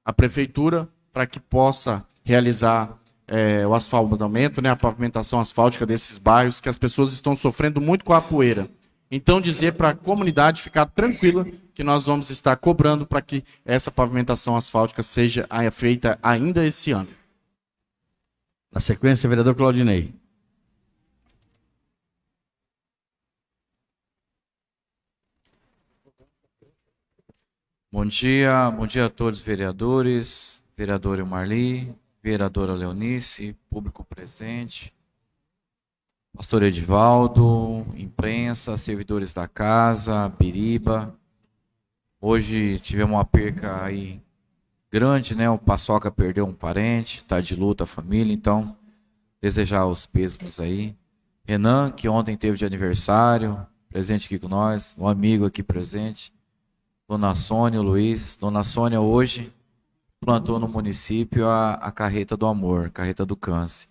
a prefeitura para que possa realizar é, o asfaltamento, né, a pavimentação asfáltica desses bairros, que as pessoas estão sofrendo muito com a poeira. Então, dizer para a comunidade ficar tranquila que nós vamos estar cobrando para que essa pavimentação asfáltica seja feita ainda esse ano. Na sequência, vereador Claudinei. Bom dia, bom dia a todos os vereadores, vereadora Marli, vereadora Leonice, público presente, pastor Edivaldo, imprensa, servidores da casa, Biriba. Hoje tivemos uma perca aí grande, né? O Paçoca perdeu um parente, tá de luta a família, então desejar os pêsames aí. Renan, que ontem teve de aniversário, presente aqui com nós, um amigo aqui presente. Dona Sônia, Luiz. Dona Sônia hoje plantou no município a, a carreta do amor, carreta do câncer.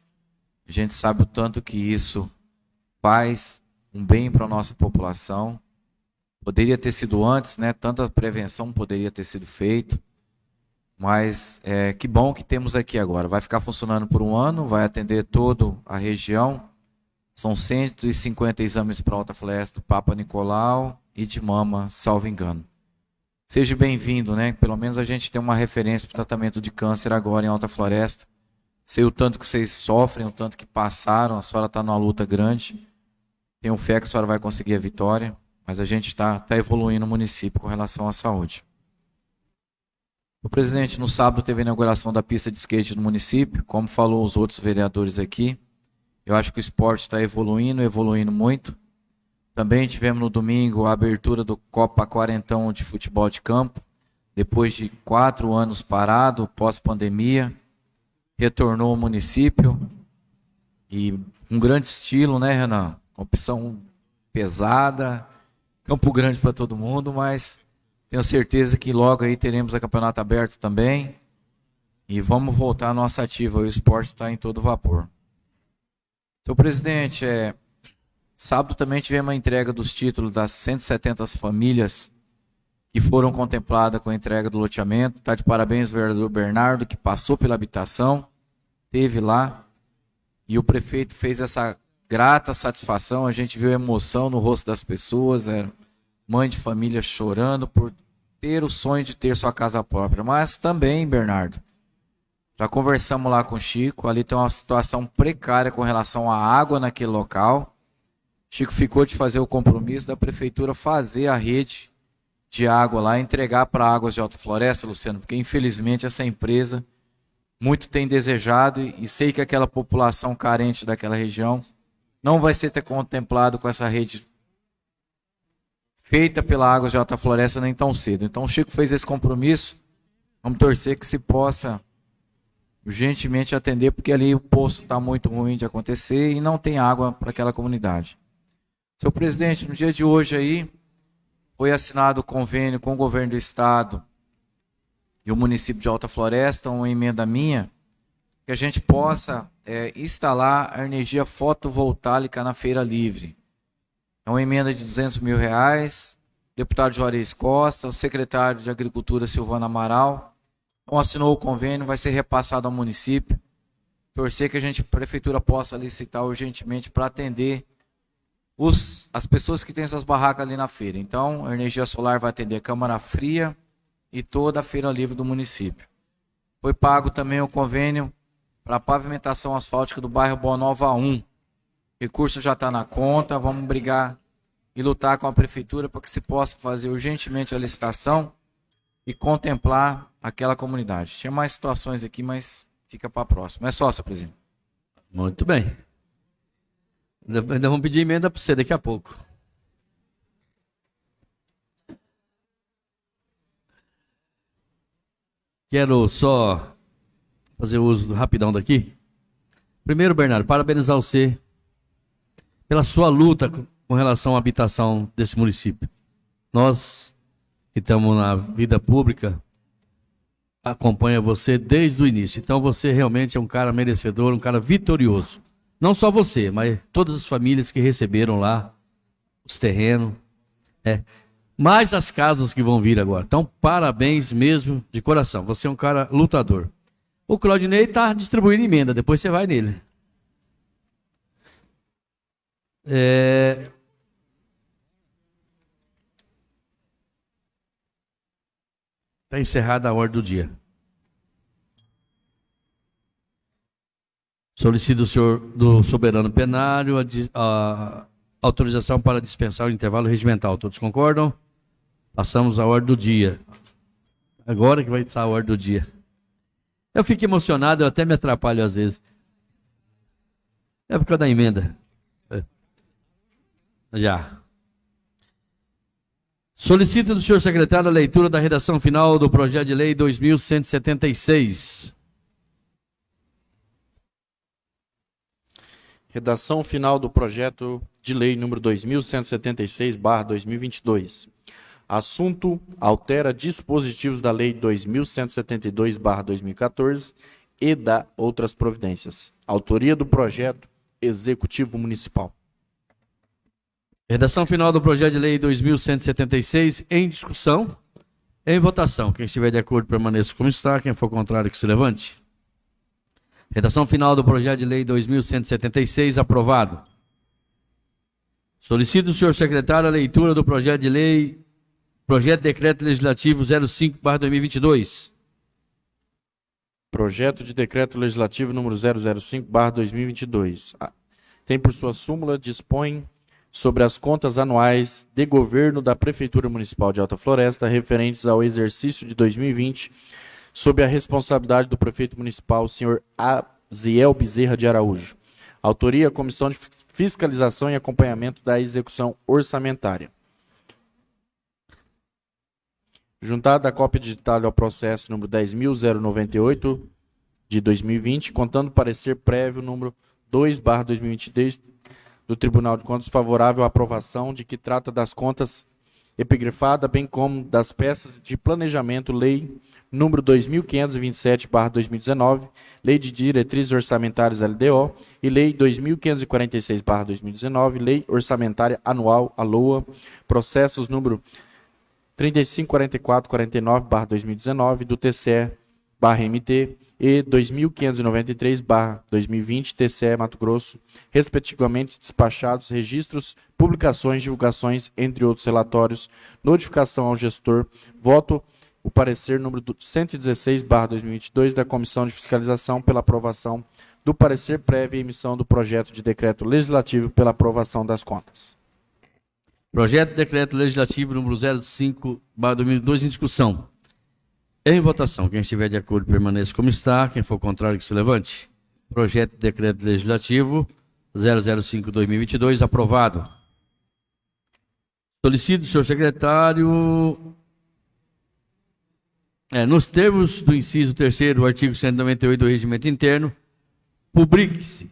A gente sabe o tanto que isso faz um bem para a nossa população. Poderia ter sido antes, né? Tanta prevenção poderia ter sido feito. Mas é, que bom que temos aqui agora. Vai ficar funcionando por um ano, vai atender toda a região. São 150 exames para Alta Floresta do Papa Nicolau e de mama, salvo engano. Seja bem-vindo, né? Pelo menos a gente tem uma referência para o tratamento de câncer agora em Alta Floresta. Sei o tanto que vocês sofrem, o tanto que passaram, a senhora está numa luta grande. Tenho fé que a senhora vai conseguir a vitória, mas a gente está tá evoluindo no município com relação à saúde. O presidente, no sábado, teve a inauguração da pista de skate no município, como falou os outros vereadores aqui. Eu acho que o esporte está evoluindo, evoluindo muito. Também tivemos no domingo a abertura do Copa Quarentão de futebol de campo, depois de quatro anos parado, pós-pandemia, retornou ao município e um grande estilo, né, Renan? Opção pesada, Campo Grande para todo mundo, mas tenho certeza que logo aí teremos a campeonato aberto também. E vamos voltar à nossa ativa. O esporte está em todo vapor. Seu presidente, é, sábado também tivemos a entrega dos títulos das 170 famílias que foram contempladas com a entrega do loteamento. Está de parabéns o vereador Bernardo, que passou pela habitação, teve lá. E o prefeito fez essa grata satisfação. A gente viu emoção no rosto das pessoas. Era mãe de família chorando por ter o sonho de ter sua casa própria. Mas também, Bernardo, já conversamos lá com o Chico, ali tem uma situação precária com relação à água naquele local. Chico ficou de fazer o compromisso da prefeitura fazer a rede de água lá, entregar para Águas de Alta Floresta, Luciano, porque infelizmente essa empresa muito tem desejado e sei que aquela população carente daquela região não vai ser contemplado com essa rede feita pela Águas de Alta Floresta nem tão cedo. Então o Chico fez esse compromisso. Vamos torcer que se possa urgentemente atender, porque ali o poço está muito ruim de acontecer e não tem água para aquela comunidade. Seu presidente, no dia de hoje aí, foi assinado o convênio com o governo do estado e o município de Alta Floresta, uma emenda minha, que a gente possa é, instalar a energia fotovoltaica na feira livre. É uma emenda de 200 mil reais. Deputado Juarez Costa, o secretário de Agricultura Silvana Amaral, então, assinou o convênio, vai ser repassado ao município. Torcer que a gente, a prefeitura, possa licitar urgentemente para atender os, as pessoas que têm essas barracas ali na feira. Então, a energia solar vai atender a Câmara Fria e toda a feira livre do município. Foi pago também o convênio para a pavimentação asfáltica do bairro Boa Nova 1 recurso já está na conta, vamos brigar e lutar com a prefeitura para que se possa fazer urgentemente a licitação e contemplar aquela comunidade. Tinha mais situações aqui, mas fica para a próxima. É só, senhor presidente. Muito bem. Ainda vamos pedir emenda para você daqui a pouco. Quero só fazer uso rapidão daqui. Primeiro, Bernardo, parabenizar você pela sua luta com relação à habitação desse município. Nós que estamos na vida pública, acompanha você desde o início. Então você realmente é um cara merecedor, um cara vitorioso. Não só você, mas todas as famílias que receberam lá os terrenos. É. Mais as casas que vão vir agora. Então, parabéns mesmo, de coração. Você é um cara lutador. O Claudinei está distribuindo emenda, depois você vai nele. É... Está encerrada a ordem do dia. Solicito do senhor do soberano penário a, a autorização para dispensar o intervalo regimental. Todos concordam? Passamos à ordem do dia. Agora que vai estar a ordem do dia. Eu fico emocionado, eu até me atrapalho às vezes. É por causa da emenda. É. Já. Solicito do senhor secretário a leitura da redação final do projeto de lei 2176. Redação final do projeto de lei número 2176/2022. Assunto: altera dispositivos da lei 2172/2014 e da outras providências. Autoria do projeto Executivo Municipal. Redação final do projeto de lei 2176 em discussão, em votação. Quem estiver de acordo permaneça como está, quem for contrário que se levante. Redação final do projeto de lei 2176 aprovado. Solicito senhor secretário a leitura do projeto de lei, projeto de decreto legislativo 05/2022. Projeto de decreto legislativo número 005/2022. Tem por sua súmula dispõe sobre as contas anuais de governo da Prefeitura Municipal de Alta Floresta referentes ao exercício de 2020, sob a responsabilidade do prefeito municipal, senhor Aziel Bezerra de Araújo. Autoria: Comissão de Fiscalização e Acompanhamento da Execução Orçamentária. Juntada a cópia digital ao processo número 10.098 de 2020, contando parecer prévio número 2/2022 do Tribunal de Contas favorável à aprovação de que trata das contas epigrafada, bem como das peças de planejamento, lei número 2527/2019, lei de diretrizes orçamentárias LDO e lei 2546/2019, lei orçamentária anual a LOA, processos número 354449/2019 do TCE/MT e 2593/2020 TCE Mato Grosso, respectivamente despachados registros, publicações, divulgações, entre outros relatórios, notificação ao gestor, voto o parecer número 116/2022 da Comissão de Fiscalização pela aprovação do parecer prévio e emissão do projeto de decreto legislativo pela aprovação das contas. Projeto de decreto legislativo número 05/2022 em discussão. Em votação, quem estiver de acordo permaneça como está, quem for contrário que se levante. Projeto de decreto legislativo 005/2022 aprovado. Solicito, senhor secretário, é, nos termos do inciso 3 do artigo 198 do Regimento Interno, publique-se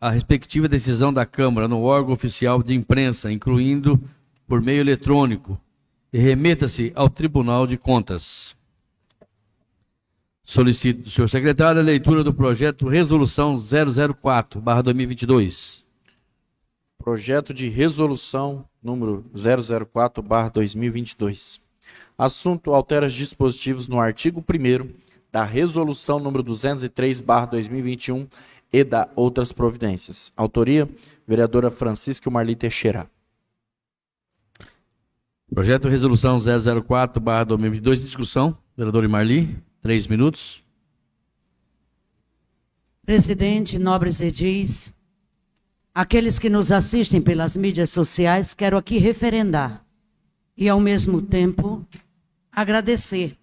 a respectiva decisão da Câmara no órgão oficial de imprensa, incluindo por meio eletrônico, e remeta-se ao Tribunal de Contas. Solicito do senhor secretário a leitura do projeto Resolução 004/2022. Projeto de resolução número 004/2022. Assunto altera os dispositivos no artigo 1 da resolução número 203/2021 e da outras providências. Autoria: vereadora Francisca Marli Teixeira. Projeto de resolução 004/2022 discussão. Vereador Marli. Três minutos. Presidente, nobres edis, aqueles que nos assistem pelas mídias sociais, quero aqui referendar e, ao mesmo tempo, agradecer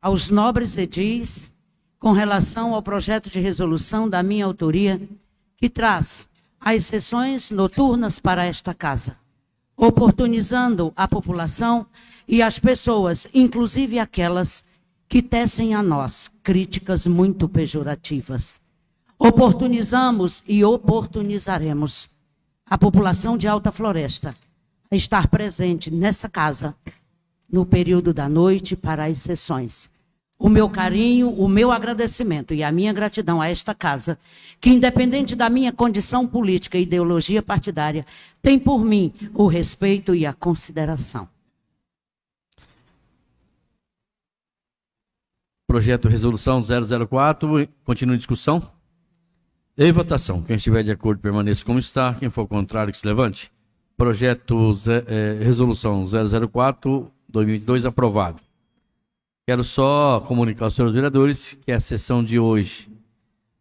aos nobres edis com relação ao projeto de resolução da minha autoria, que traz as sessões noturnas para esta casa, oportunizando a população e as pessoas, inclusive aquelas que tecem a nós críticas muito pejorativas. Oportunizamos e oportunizaremos a população de Alta Floresta a estar presente nessa casa no período da noite para as sessões. o meu carinho, o meu agradecimento e a minha gratidão a esta casa, que, independente da minha condição política e ideologia partidária, tem por mim o respeito e a consideração. Projeto Resolução 004, continua em discussão. Em votação. Quem estiver de acordo, permaneça como está. Quem for contrário, que se levante. Projeto é, Resolução 004, 2022, aprovado. Quero só comunicar aos senhores vereadores que a sessão de hoje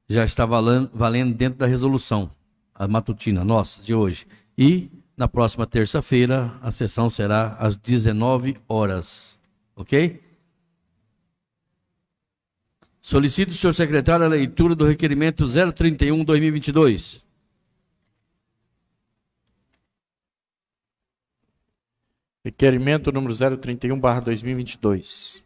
já está valendo, dentro da resolução, a matutina nossa de hoje. E na próxima terça-feira a sessão será às 19 horas. Ok? Solicito, senhor secretário, a leitura do requerimento 031-2022. Requerimento número 031-2022.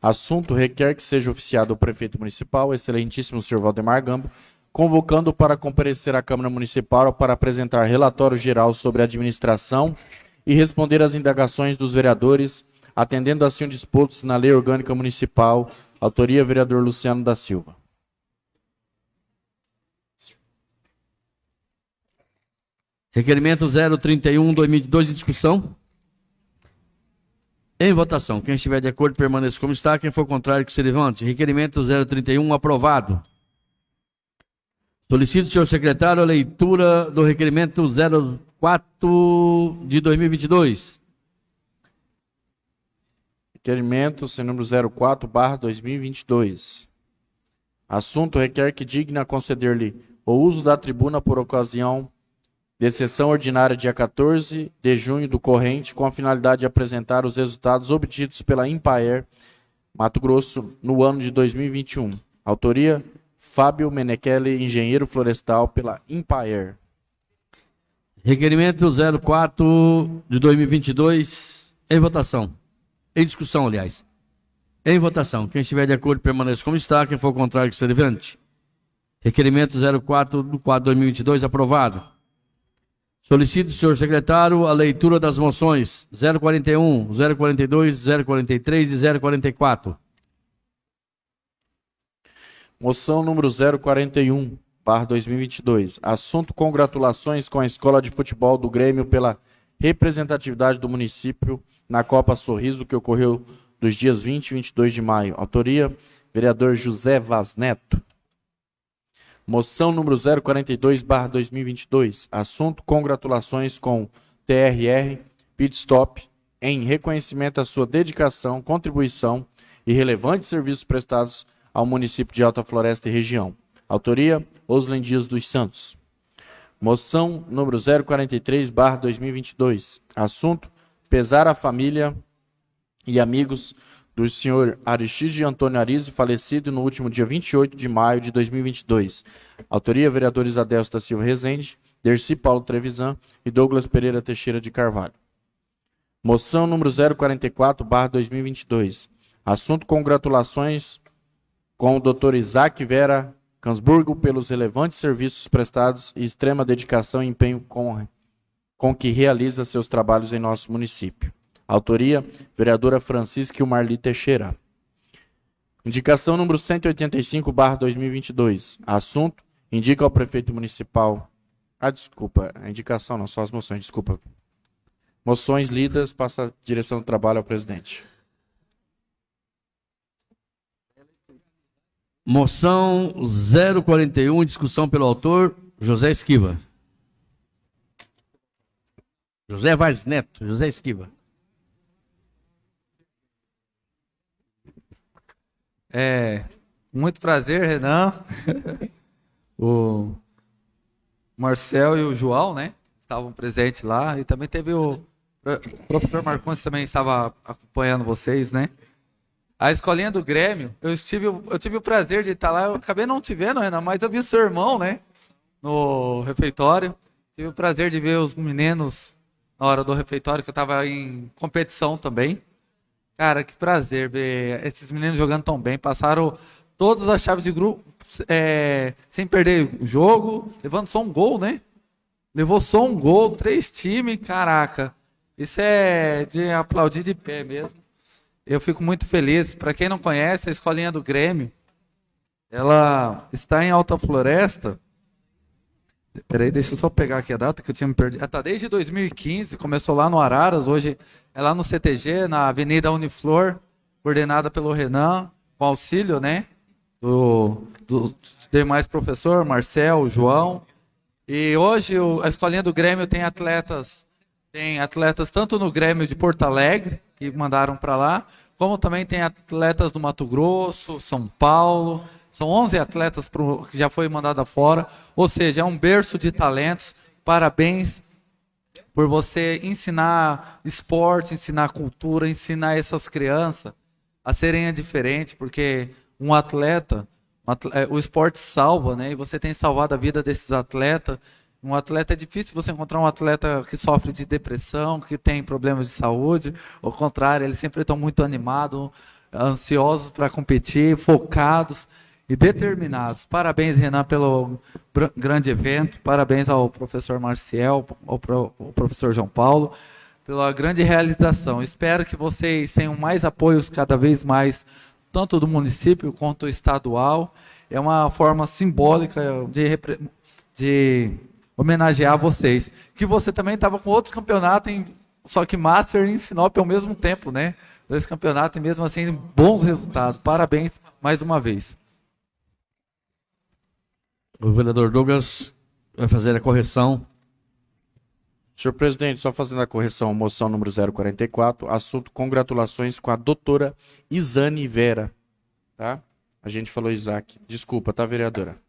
Assunto requer que seja oficiado o prefeito municipal, excelentíssimo senhor Valdemar Gambo, convocando para comparecer à Câmara Municipal para apresentar relatório geral sobre a administração e responder às indagações dos vereadores, atendendo assim o disposto na Lei Orgânica Municipal, autoria vereador Luciano da Silva. Requerimento 031-2022 em discussão. Em votação. Quem estiver de acordo, permaneça como está. Quem for contrário, que se levante. Requerimento 031 aprovado. Solicito, senhor secretário, a leitura do requerimento 04 de 2022. Requerimento sem número 04, barra 2022. Assunto requer que digna conceder-lhe o uso da tribuna por ocasião de sessão ordinária dia 14 de junho do corrente, com a finalidade de apresentar os resultados obtidos pela Impaer Mato Grosso no ano de 2021. Autoria: Fábio Menechele, engenheiro florestal pela Impaer. Requerimento 04 de 2022 em votação. Em discussão, aliás. Em votação. Quem estiver de acordo permaneça como está. Quem for contrário que se levante. Requerimento 04 do quadro 2022 aprovado. Solicito, senhor secretário, a leitura das moções 041, 042, 043 e 044. Moção número 041, barra 2022. Assunto congratulações com a Escola de Futebol do Grêmio pela representatividade do município na Copa Sorriso, que ocorreu dos dias 20 e 22 de maio. Autoria, vereador José Vaz Neto. Moção número 042/2022. Assunto: congratulações com TRR Pitstop em reconhecimento à sua dedicação, contribuição e relevantes serviços prestados ao município de Alta Floresta e região. Autoria: Oslen Dias dos Santos. Moção número 043/2022. Assunto: pesar à família e amigos do senhor Aristide Antônio Arizzi, falecido no último dia 28 de maio de 2022. Autoria, vereadores Adelso da Silva Rezende, Dercy Paulo Trevisan e Douglas Pereira Teixeira de Carvalho. Moção número 044, barra 2022. Assunto congratulações com o Dr. Isaac Vera Cansburgo pelos relevantes serviços prestados e extrema dedicação e empenho com, com que realiza seus trabalhos em nosso município. Autoria, vereadora Francisca Marli Teixeira. Indicação número 185, barra 2022. Assunto, indica ao prefeito municipal... Ah, desculpa, a indicação não, só as moções, desculpa. Moções lidas, passa a direção do trabalho ao presidente. Moção 041, discussão pelo autor José Esquiva. José Vaz Neto, José Esquiva. É, muito prazer, Renan. <laughs> o Marcel e o João, né? Estavam presentes lá. E também teve o, o professor Marcondes também estava acompanhando vocês, né? A escolinha do Grêmio, eu tive, eu tive o prazer de estar lá. Eu acabei não te vendo, Renan, mas eu vi o seu irmão, né? No refeitório. Tive o prazer de ver os meninos na hora do refeitório, que eu estava em competição também. Cara, que prazer ver esses meninos jogando tão bem. Passaram todas as chaves de grupo é, sem perder o jogo, levando só um gol, né? Levou só um gol, três times, caraca. Isso é de aplaudir de pé mesmo. eu fico muito feliz. Para quem não conhece, a Escolinha do Grêmio, ela está em Alta Floresta. Peraí, deixa eu só pegar aqui a data que eu tinha me perdido. Ela está desde 2015, começou lá no Araras, hoje é lá no CTG, na Avenida Uniflor, coordenada pelo Renan, com auxílio, né? Do, do demais professor, Marcel, João. E hoje o, a escolinha do Grêmio tem atletas, tem atletas tanto no Grêmio de Porto Alegre, que mandaram para lá, como também tem atletas do Mato Grosso, São Paulo. São 11 atletas pro, que já foi mandada fora, ou seja, é um berço de talentos. Parabéns por você ensinar esporte, ensinar cultura, ensinar essas crianças a serem diferentes, porque um atleta, um atleta, é, o esporte salva, né? E você tem salvado a vida desses atletas. Um atleta é difícil você encontrar um atleta que sofre de depressão, que tem problemas de saúde. Ao contrário, eles sempre estão muito animados, ansiosos para competir, focados e determinados. Parabéns, Renan, pelo grande evento. Parabéns ao professor Marcial, ao, pro, ao professor João Paulo pela grande realização. Espero que vocês tenham mais apoios cada vez mais, tanto do município quanto estadual. É uma forma simbólica de, de homenagear vocês. Que você também estava com outros campeonatos, em, só que Master e Sinop ao mesmo tempo, né? Dois campeonatos e mesmo assim bons resultados. Parabéns mais uma vez. O vereador Douglas vai fazer a correção Senhor presidente, só fazendo a correção, moção número 044, assunto congratulações com a doutora Isane Vera, tá? A gente falou Isaac. Desculpa, tá, vereadora?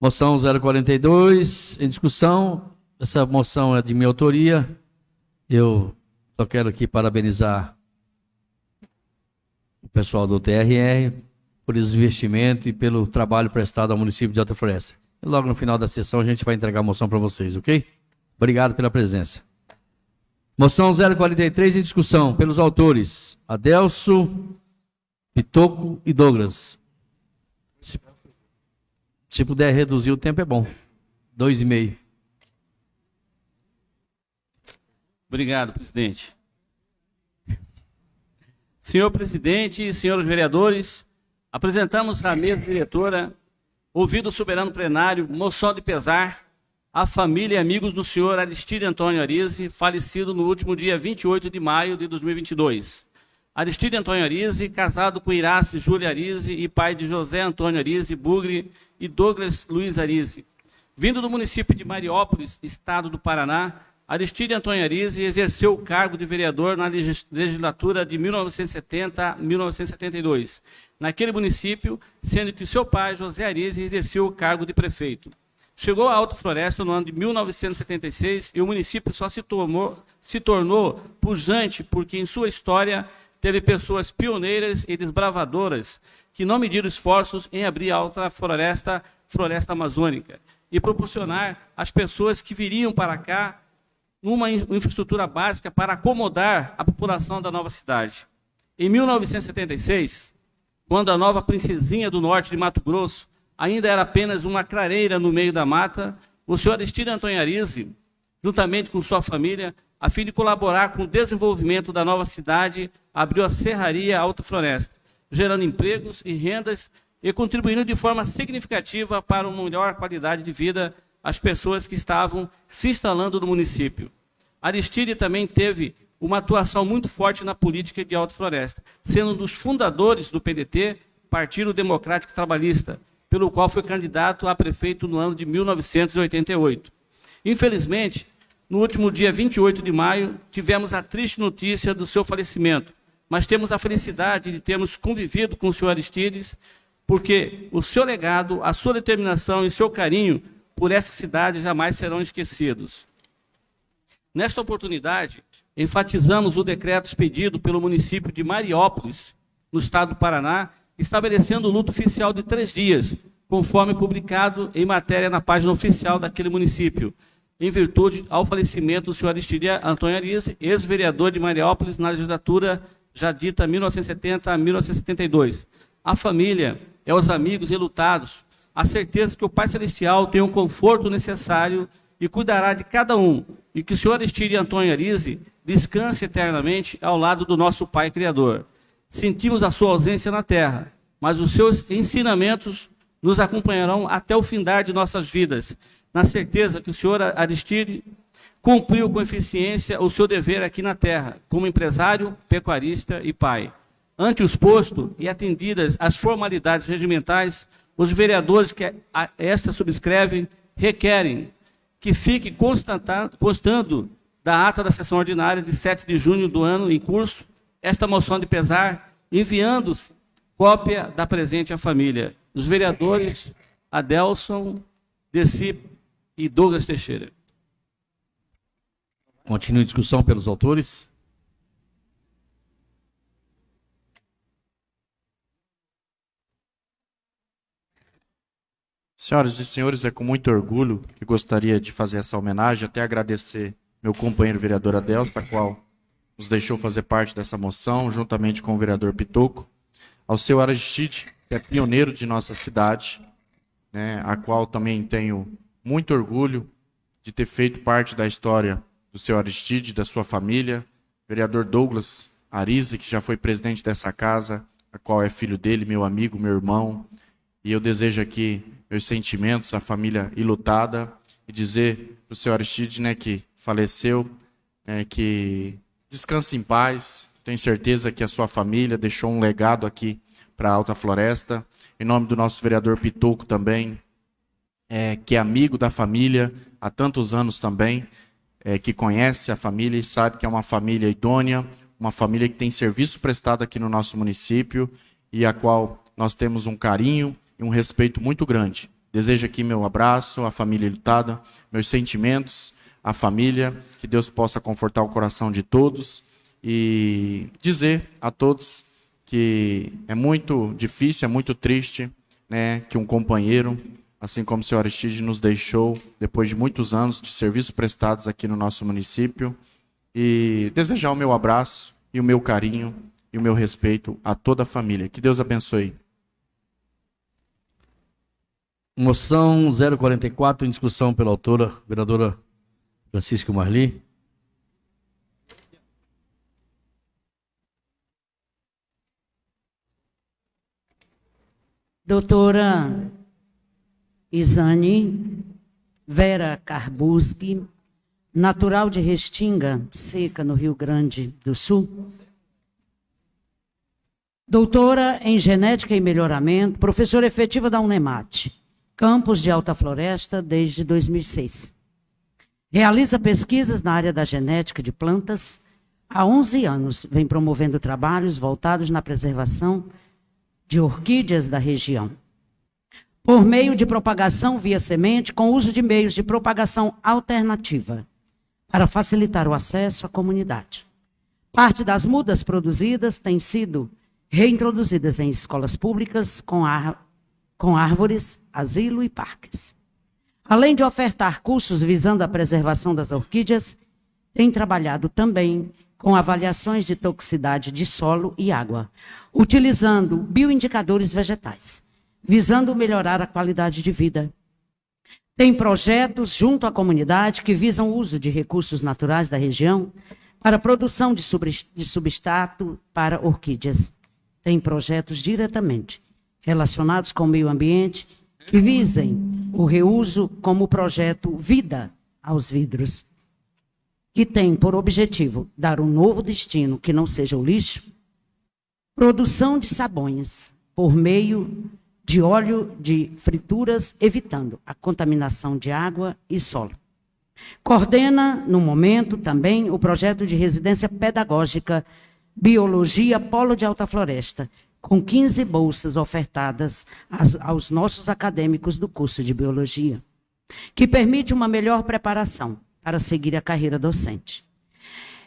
Moção 042, em discussão. Essa moção é de minha autoria. Eu só quero aqui parabenizar o pessoal do TRR por esse investimento e pelo trabalho prestado ao município de Alta Floresta. E logo no final da sessão a gente vai entregar a moção para vocês, ok? Obrigado pela presença. Moção 043 em discussão pelos autores Adelso, Pitoco e Douglas. Se, se puder reduzir o tempo é bom. Dois e meio. Obrigado, presidente. Senhor presidente senhores vereadores, apresentamos à mesa diretora, ouvido o soberano plenário, moção de pesar a família e amigos do senhor Aristide Antônio Arise, falecido no último dia 28 de maio de 2022. Aristide Antônio Arise, casado com Irace Júlia Arise e pai de José Antônio Arise Bugre e Douglas Luiz Arise. Vindo do município de Mariópolis, estado do Paraná, Aristide Antônio Arise exerceu o cargo de vereador na legislatura de 1970 a 1972, naquele município, sendo que seu pai, José Arise, exerceu o cargo de prefeito. Chegou a Alta Floresta no ano de 1976 e o município só se, tomou, se tornou pujante porque em sua história teve pessoas pioneiras e desbravadoras que não mediram esforços em abrir a Alta Floresta, Floresta Amazônica, e proporcionar às pessoas que viriam para cá uma infraestrutura básica para acomodar a população da nova cidade. Em 1976, quando a nova princesinha do norte de Mato Grosso ainda era apenas uma clareira no meio da mata, o senhor Aristide Antônio Arise, juntamente com sua família, a fim de colaborar com o desenvolvimento da nova cidade, abriu a Serraria Alta Floresta, gerando empregos e rendas e contribuindo de forma significativa para uma melhor qualidade de vida às pessoas que estavam se instalando no município. Aristide também teve uma atuação muito forte na política de Alta Floresta, sendo um dos fundadores do PDT, Partido Democrático Trabalhista, pelo qual foi candidato a prefeito no ano de 1988. Infelizmente, no último dia 28 de maio, tivemos a triste notícia do seu falecimento, mas temos a felicidade de termos convivido com o senhor Aristides, porque o seu legado, a sua determinação e seu carinho por essa cidade jamais serão esquecidos. Nesta oportunidade, enfatizamos o decreto expedido pelo município de Mariópolis, no estado do Paraná, estabelecendo o luto oficial de três dias, conforme publicado em matéria na página oficial daquele município, em virtude ao falecimento do senhor Aristide Antônio Arise, ex-vereador de Mariópolis na legislatura já dita 1970 a 1972. A família é os amigos e lutados, a certeza que o Pai Celestial tem o conforto necessário e cuidará de cada um, e que o senhor Aristide Antônio Arise descanse eternamente ao lado do nosso Pai Criador. Sentimos a sua ausência na terra, mas os seus ensinamentos nos acompanharão até o findar de nossas vidas, na certeza que o senhor Aristide cumpriu com eficiência o seu dever aqui na terra, como empresário, pecuarista e pai. Ante o exposto e atendidas as formalidades regimentais, os vereadores que esta subscrevem requerem que fique constando da ata da sessão ordinária de 7 de junho do ano em curso esta moção de pesar, enviando cópia da presente à família. Os vereadores Adelson, Deci e Douglas Teixeira. Continue a discussão pelos autores. Senhoras e senhores, é com muito orgulho que gostaria de fazer essa homenagem, até agradecer meu companheiro vereador Adelso, a qual nos deixou fazer parte dessa moção, juntamente com o vereador Pitoco, ao seu Aristide, que é pioneiro de nossa cidade, né, a qual também tenho muito orgulho de ter feito parte da história do seu Aristide, da sua família, vereador Douglas Arise, que já foi presidente dessa casa, a qual é filho dele, meu amigo, meu irmão, e eu desejo aqui meus sentimentos à família ilutada e dizer para o senhor Aristide né, que faleceu, é, que descanse em paz. Tenho certeza que a sua família deixou um legado aqui para a Alta Floresta. Em nome do nosso vereador Pitoco também, é, que é amigo da família há tantos anos também, é, que conhece a família e sabe que é uma família idônea, uma família que tem serviço prestado aqui no nosso município e a qual nós temos um carinho e um respeito muito grande. Desejo aqui meu abraço à família lutada, meus sentimentos à família, que Deus possa confortar o coração de todos e dizer a todos que é muito difícil, é muito triste, né, que um companheiro, assim como o senhor Aristide nos deixou depois de muitos anos de serviços prestados aqui no nosso município e desejar o meu abraço e o meu carinho e o meu respeito a toda a família. Que Deus abençoe. Moção 044 em discussão pela autora, vereadora Francisco Marli. Doutora Isane Vera Carbuski, natural de Restinga, Seca, no Rio Grande do Sul. Doutora em Genética e Melhoramento, professora efetiva da Unemate Campos de Alta Floresta desde 2006. Realiza pesquisas na área da genética de plantas. Há 11 anos vem promovendo trabalhos voltados na preservação de orquídeas da região. Por meio de propagação via semente, com uso de meios de propagação alternativa, para facilitar o acesso à comunidade. Parte das mudas produzidas tem sido reintroduzidas em escolas públicas com a com árvores, asilo e parques. Além de ofertar cursos visando a preservação das orquídeas, tem trabalhado também com avaliações de toxicidade de solo e água, utilizando bioindicadores vegetais, visando melhorar a qualidade de vida. Tem projetos junto à comunidade que visam o uso de recursos naturais da região para produção de substrato para orquídeas. Tem projetos diretamente relacionados com o meio ambiente que visem o reuso como projeto Vida aos Vidros, que tem por objetivo dar um novo destino que não seja o lixo, produção de sabões por meio de óleo de frituras, evitando a contaminação de água e solo. Coordena, no momento, também o projeto de residência pedagógica Biologia Polo de Alta Floresta, com 15 bolsas ofertadas aos nossos acadêmicos do curso de biologia, que permite uma melhor preparação para seguir a carreira docente.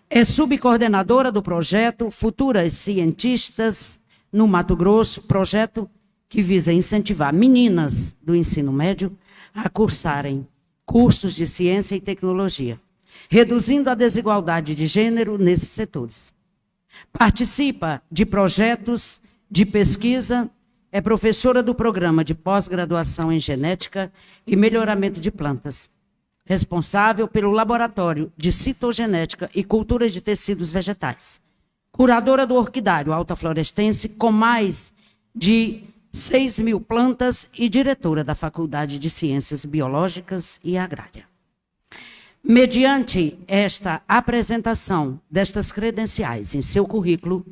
É subcoordenadora do projeto Futuras Cientistas no Mato Grosso, projeto que visa incentivar meninas do ensino médio a cursarem cursos de ciência e tecnologia, reduzindo a desigualdade de gênero nesses setores. Participa de projetos de pesquisa, é professora do programa de pós-graduação em genética e melhoramento de plantas. responsável pelo Laboratório de Citogenética e Cultura de Tecidos Vegetais. Curadora do Orquidário Alta Florestense, com mais de 6 mil plantas e diretora da Faculdade de Ciências Biológicas e Agrária. Mediante esta apresentação destas credenciais em seu currículo,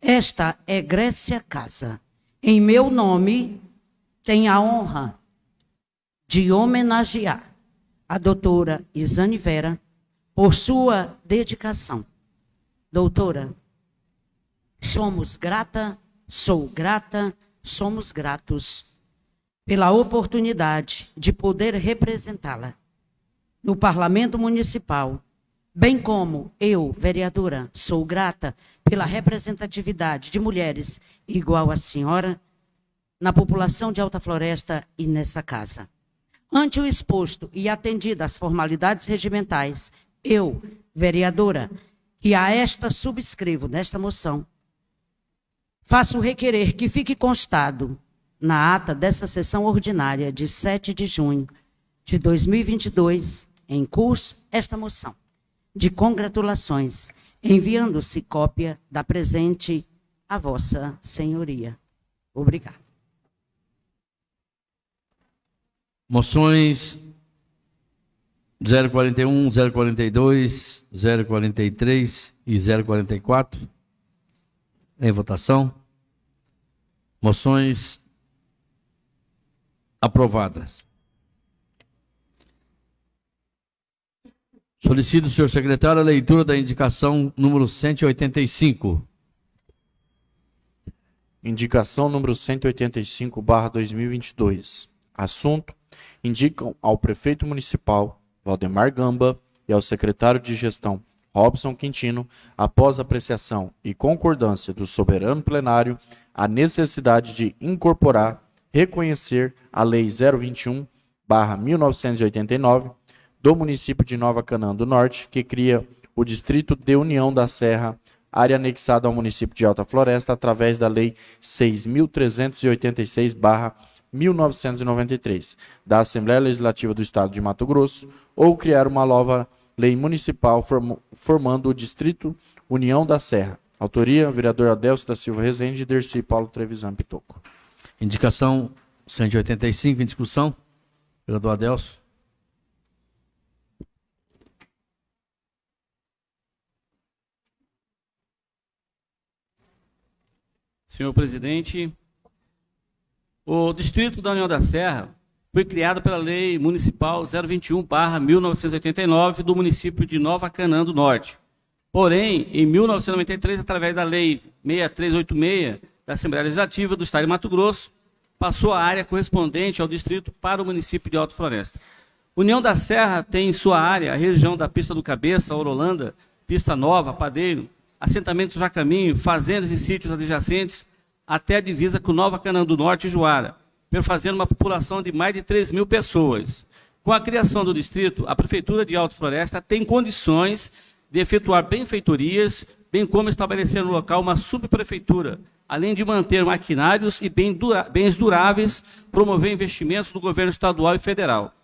esta é Grécia Casa. Em meu nome, tem a honra de homenagear a doutora Isane Vera por sua dedicação. Doutora, somos grata, sou grata, somos gratos pela oportunidade de poder representá-la no Parlamento Municipal, bem como eu, vereadora, sou grata pela representatividade de mulheres igual à senhora na população de Alta Floresta e nessa casa. Ante o exposto e atendida às formalidades regimentais, eu, vereadora, que a esta subscrevo nesta moção, faço requerer que fique constado na ata dessa sessão ordinária de 7 de junho de 2022, em curso, esta moção de congratulações, enviando-se cópia da presente à vossa senhoria. Obrigado. Moções 041, 042, 043 e 044 em votação. Moções aprovadas. Solicito, senhor secretário, a leitura da indicação número 185. Indicação número 185, barra 2022. Assunto: indicam ao prefeito municipal, Valdemar Gamba, e ao secretário de gestão, Robson Quintino, após apreciação e concordância do soberano plenário, a necessidade de incorporar, reconhecer a Lei 021, barra 1989, do município de Nova Canaã do Norte, que cria o Distrito de União da Serra, área anexada ao município de Alta Floresta através da Lei 6.386-1993 da Assembleia Legislativa do Estado de Mato Grosso, ou criar uma nova lei municipal formando o Distrito União da Serra. Autoria, vereador Adelcio da Silva Rezende e Dercy Paulo Trevisan Pitoco. Indicação 185 em discussão. Vereador Adelcio. Senhor presidente, o Distrito da União da Serra foi criado pela Lei Municipal 021/1989 do município de Nova Canaã do Norte. Porém, em 1993, através da Lei 6386 da Assembleia Legislativa do Estado de Mato Grosso, passou a área correspondente ao distrito para o município de Alto Floresta. União da Serra tem em sua área a região da Pista do Cabeça, Orolanda, Pista Nova, Padeiro, assentamentos já caminho, fazendas e sítios adjacentes, até a divisa com Nova Canaã do Norte e Juara, perfazendo uma população de mais de 3 mil pessoas. Com a criação do distrito, a Prefeitura de Alto Floresta tem condições de efetuar benfeitorias, bem como estabelecer no local uma subprefeitura, além de manter maquinários e bens duráveis, promover investimentos do governo estadual e federal.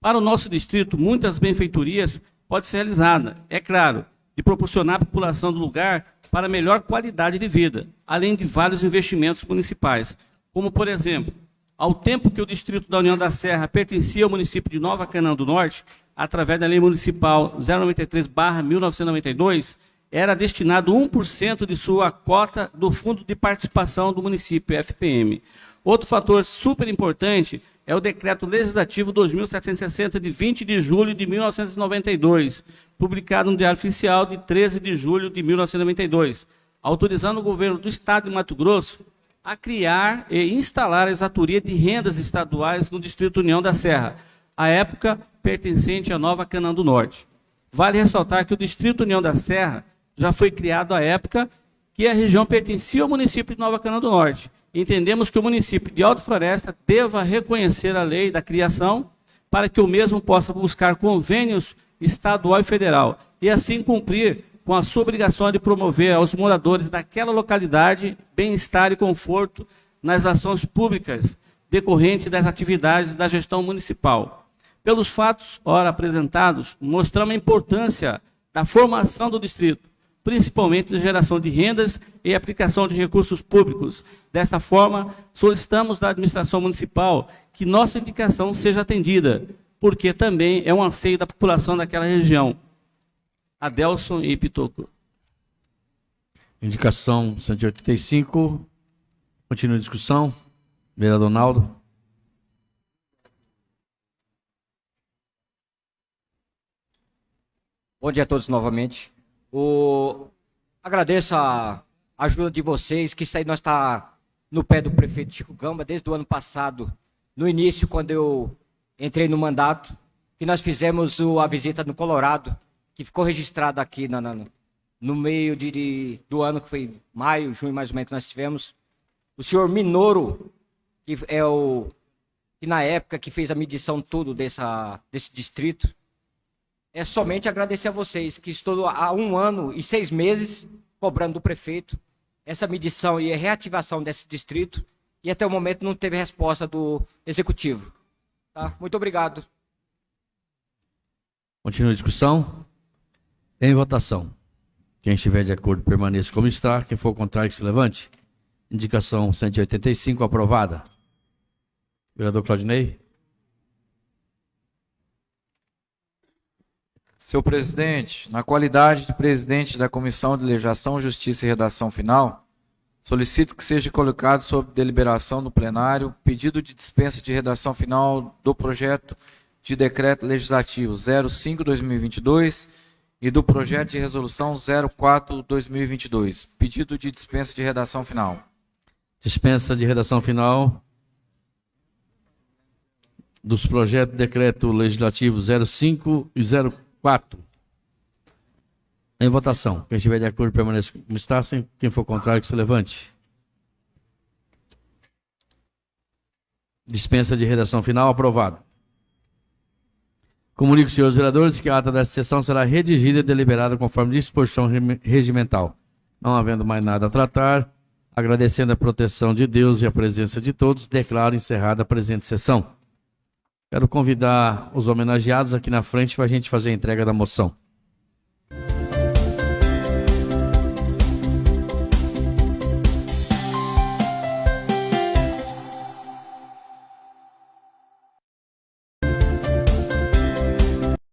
Para o nosso distrito, muitas benfeitorias podem ser realizadas, é claro, de proporcionar à população do lugar para melhor qualidade de vida, além de vários investimentos municipais, como, por exemplo, ao tempo que o Distrito da União da Serra pertencia ao município de Nova Canaã do Norte, através da Lei Municipal 093-1992, era destinado 1% de sua cota do Fundo de Participação do Município, FPM. Outro fator super importante é o Decreto Legislativo 2760, de 20 de julho de 1992, publicado no Diário Oficial de 13 de julho de 1992, autorizando o governo do Estado de Mato Grosso a criar e instalar a exatoria de rendas estaduais no Distrito União da Serra, à época pertencente à Nova Canaã do Norte. Vale ressaltar que o Distrito União da Serra já foi criado à época que a região pertencia ao município de Nova Canaã do Norte entendemos que o município de Alto Floresta deva reconhecer a lei da criação para que o mesmo possa buscar convênios estadual e federal e assim cumprir com a sua obrigação de promover aos moradores daquela localidade bem-estar e conforto nas ações públicas decorrentes das atividades da gestão municipal. Pelos fatos ora apresentados, mostramos a importância da formação do distrito, principalmente de geração de rendas e aplicação de recursos públicos. Desta forma, solicitamos da administração municipal que nossa indicação seja atendida, porque também é um anseio da população daquela região. Adelson e Pitoco. Indicação 185. Continua a discussão. Vereador Naldo. Bom dia a todos novamente. O... Agradeço a ajuda de vocês, que isso aí nós está no pé do prefeito Chico Gamba desde o ano passado, no início, quando eu entrei no mandato, que nós fizemos a visita no Colorado, que ficou registrada aqui na, na, no meio de, do ano, que foi maio, junho mais ou menos, que nós tivemos. O senhor Minoro, que é o que na época que fez a medição tudo dessa, desse distrito, é somente agradecer a vocês, que estou há um ano e seis meses cobrando do prefeito essa medição e a reativação desse distrito, e até o momento não teve resposta do executivo. Tá? Muito obrigado. Continua a discussão. Em votação. Quem estiver de acordo permaneça como está. Quem for contrário que se levante. Indicação 185 aprovada. Vereador Claudinei. Senhor presidente, na qualidade de presidente da Comissão de Legislação, Justiça e Redação Final, solicito que seja colocado sob deliberação do plenário pedido de dispensa de redação final do projeto de decreto legislativo 05/2022 e do projeto de resolução 04/2022. Pedido de dispensa de redação final. Dispensa de redação final dos projetos de decreto legislativo 05 e 04. Em votação. Quem estiver de acordo permaneça como está. Quem for contrário que se levante. Dispensa de redação final aprovado. Comunico, senhores vereadores, que a ata desta sessão será redigida e deliberada conforme disposição regimental. Não havendo mais nada a tratar, agradecendo a proteção de Deus e a presença de todos, declaro encerrada a presente sessão. Quero convidar os homenageados aqui na frente para a gente fazer a entrega da moção.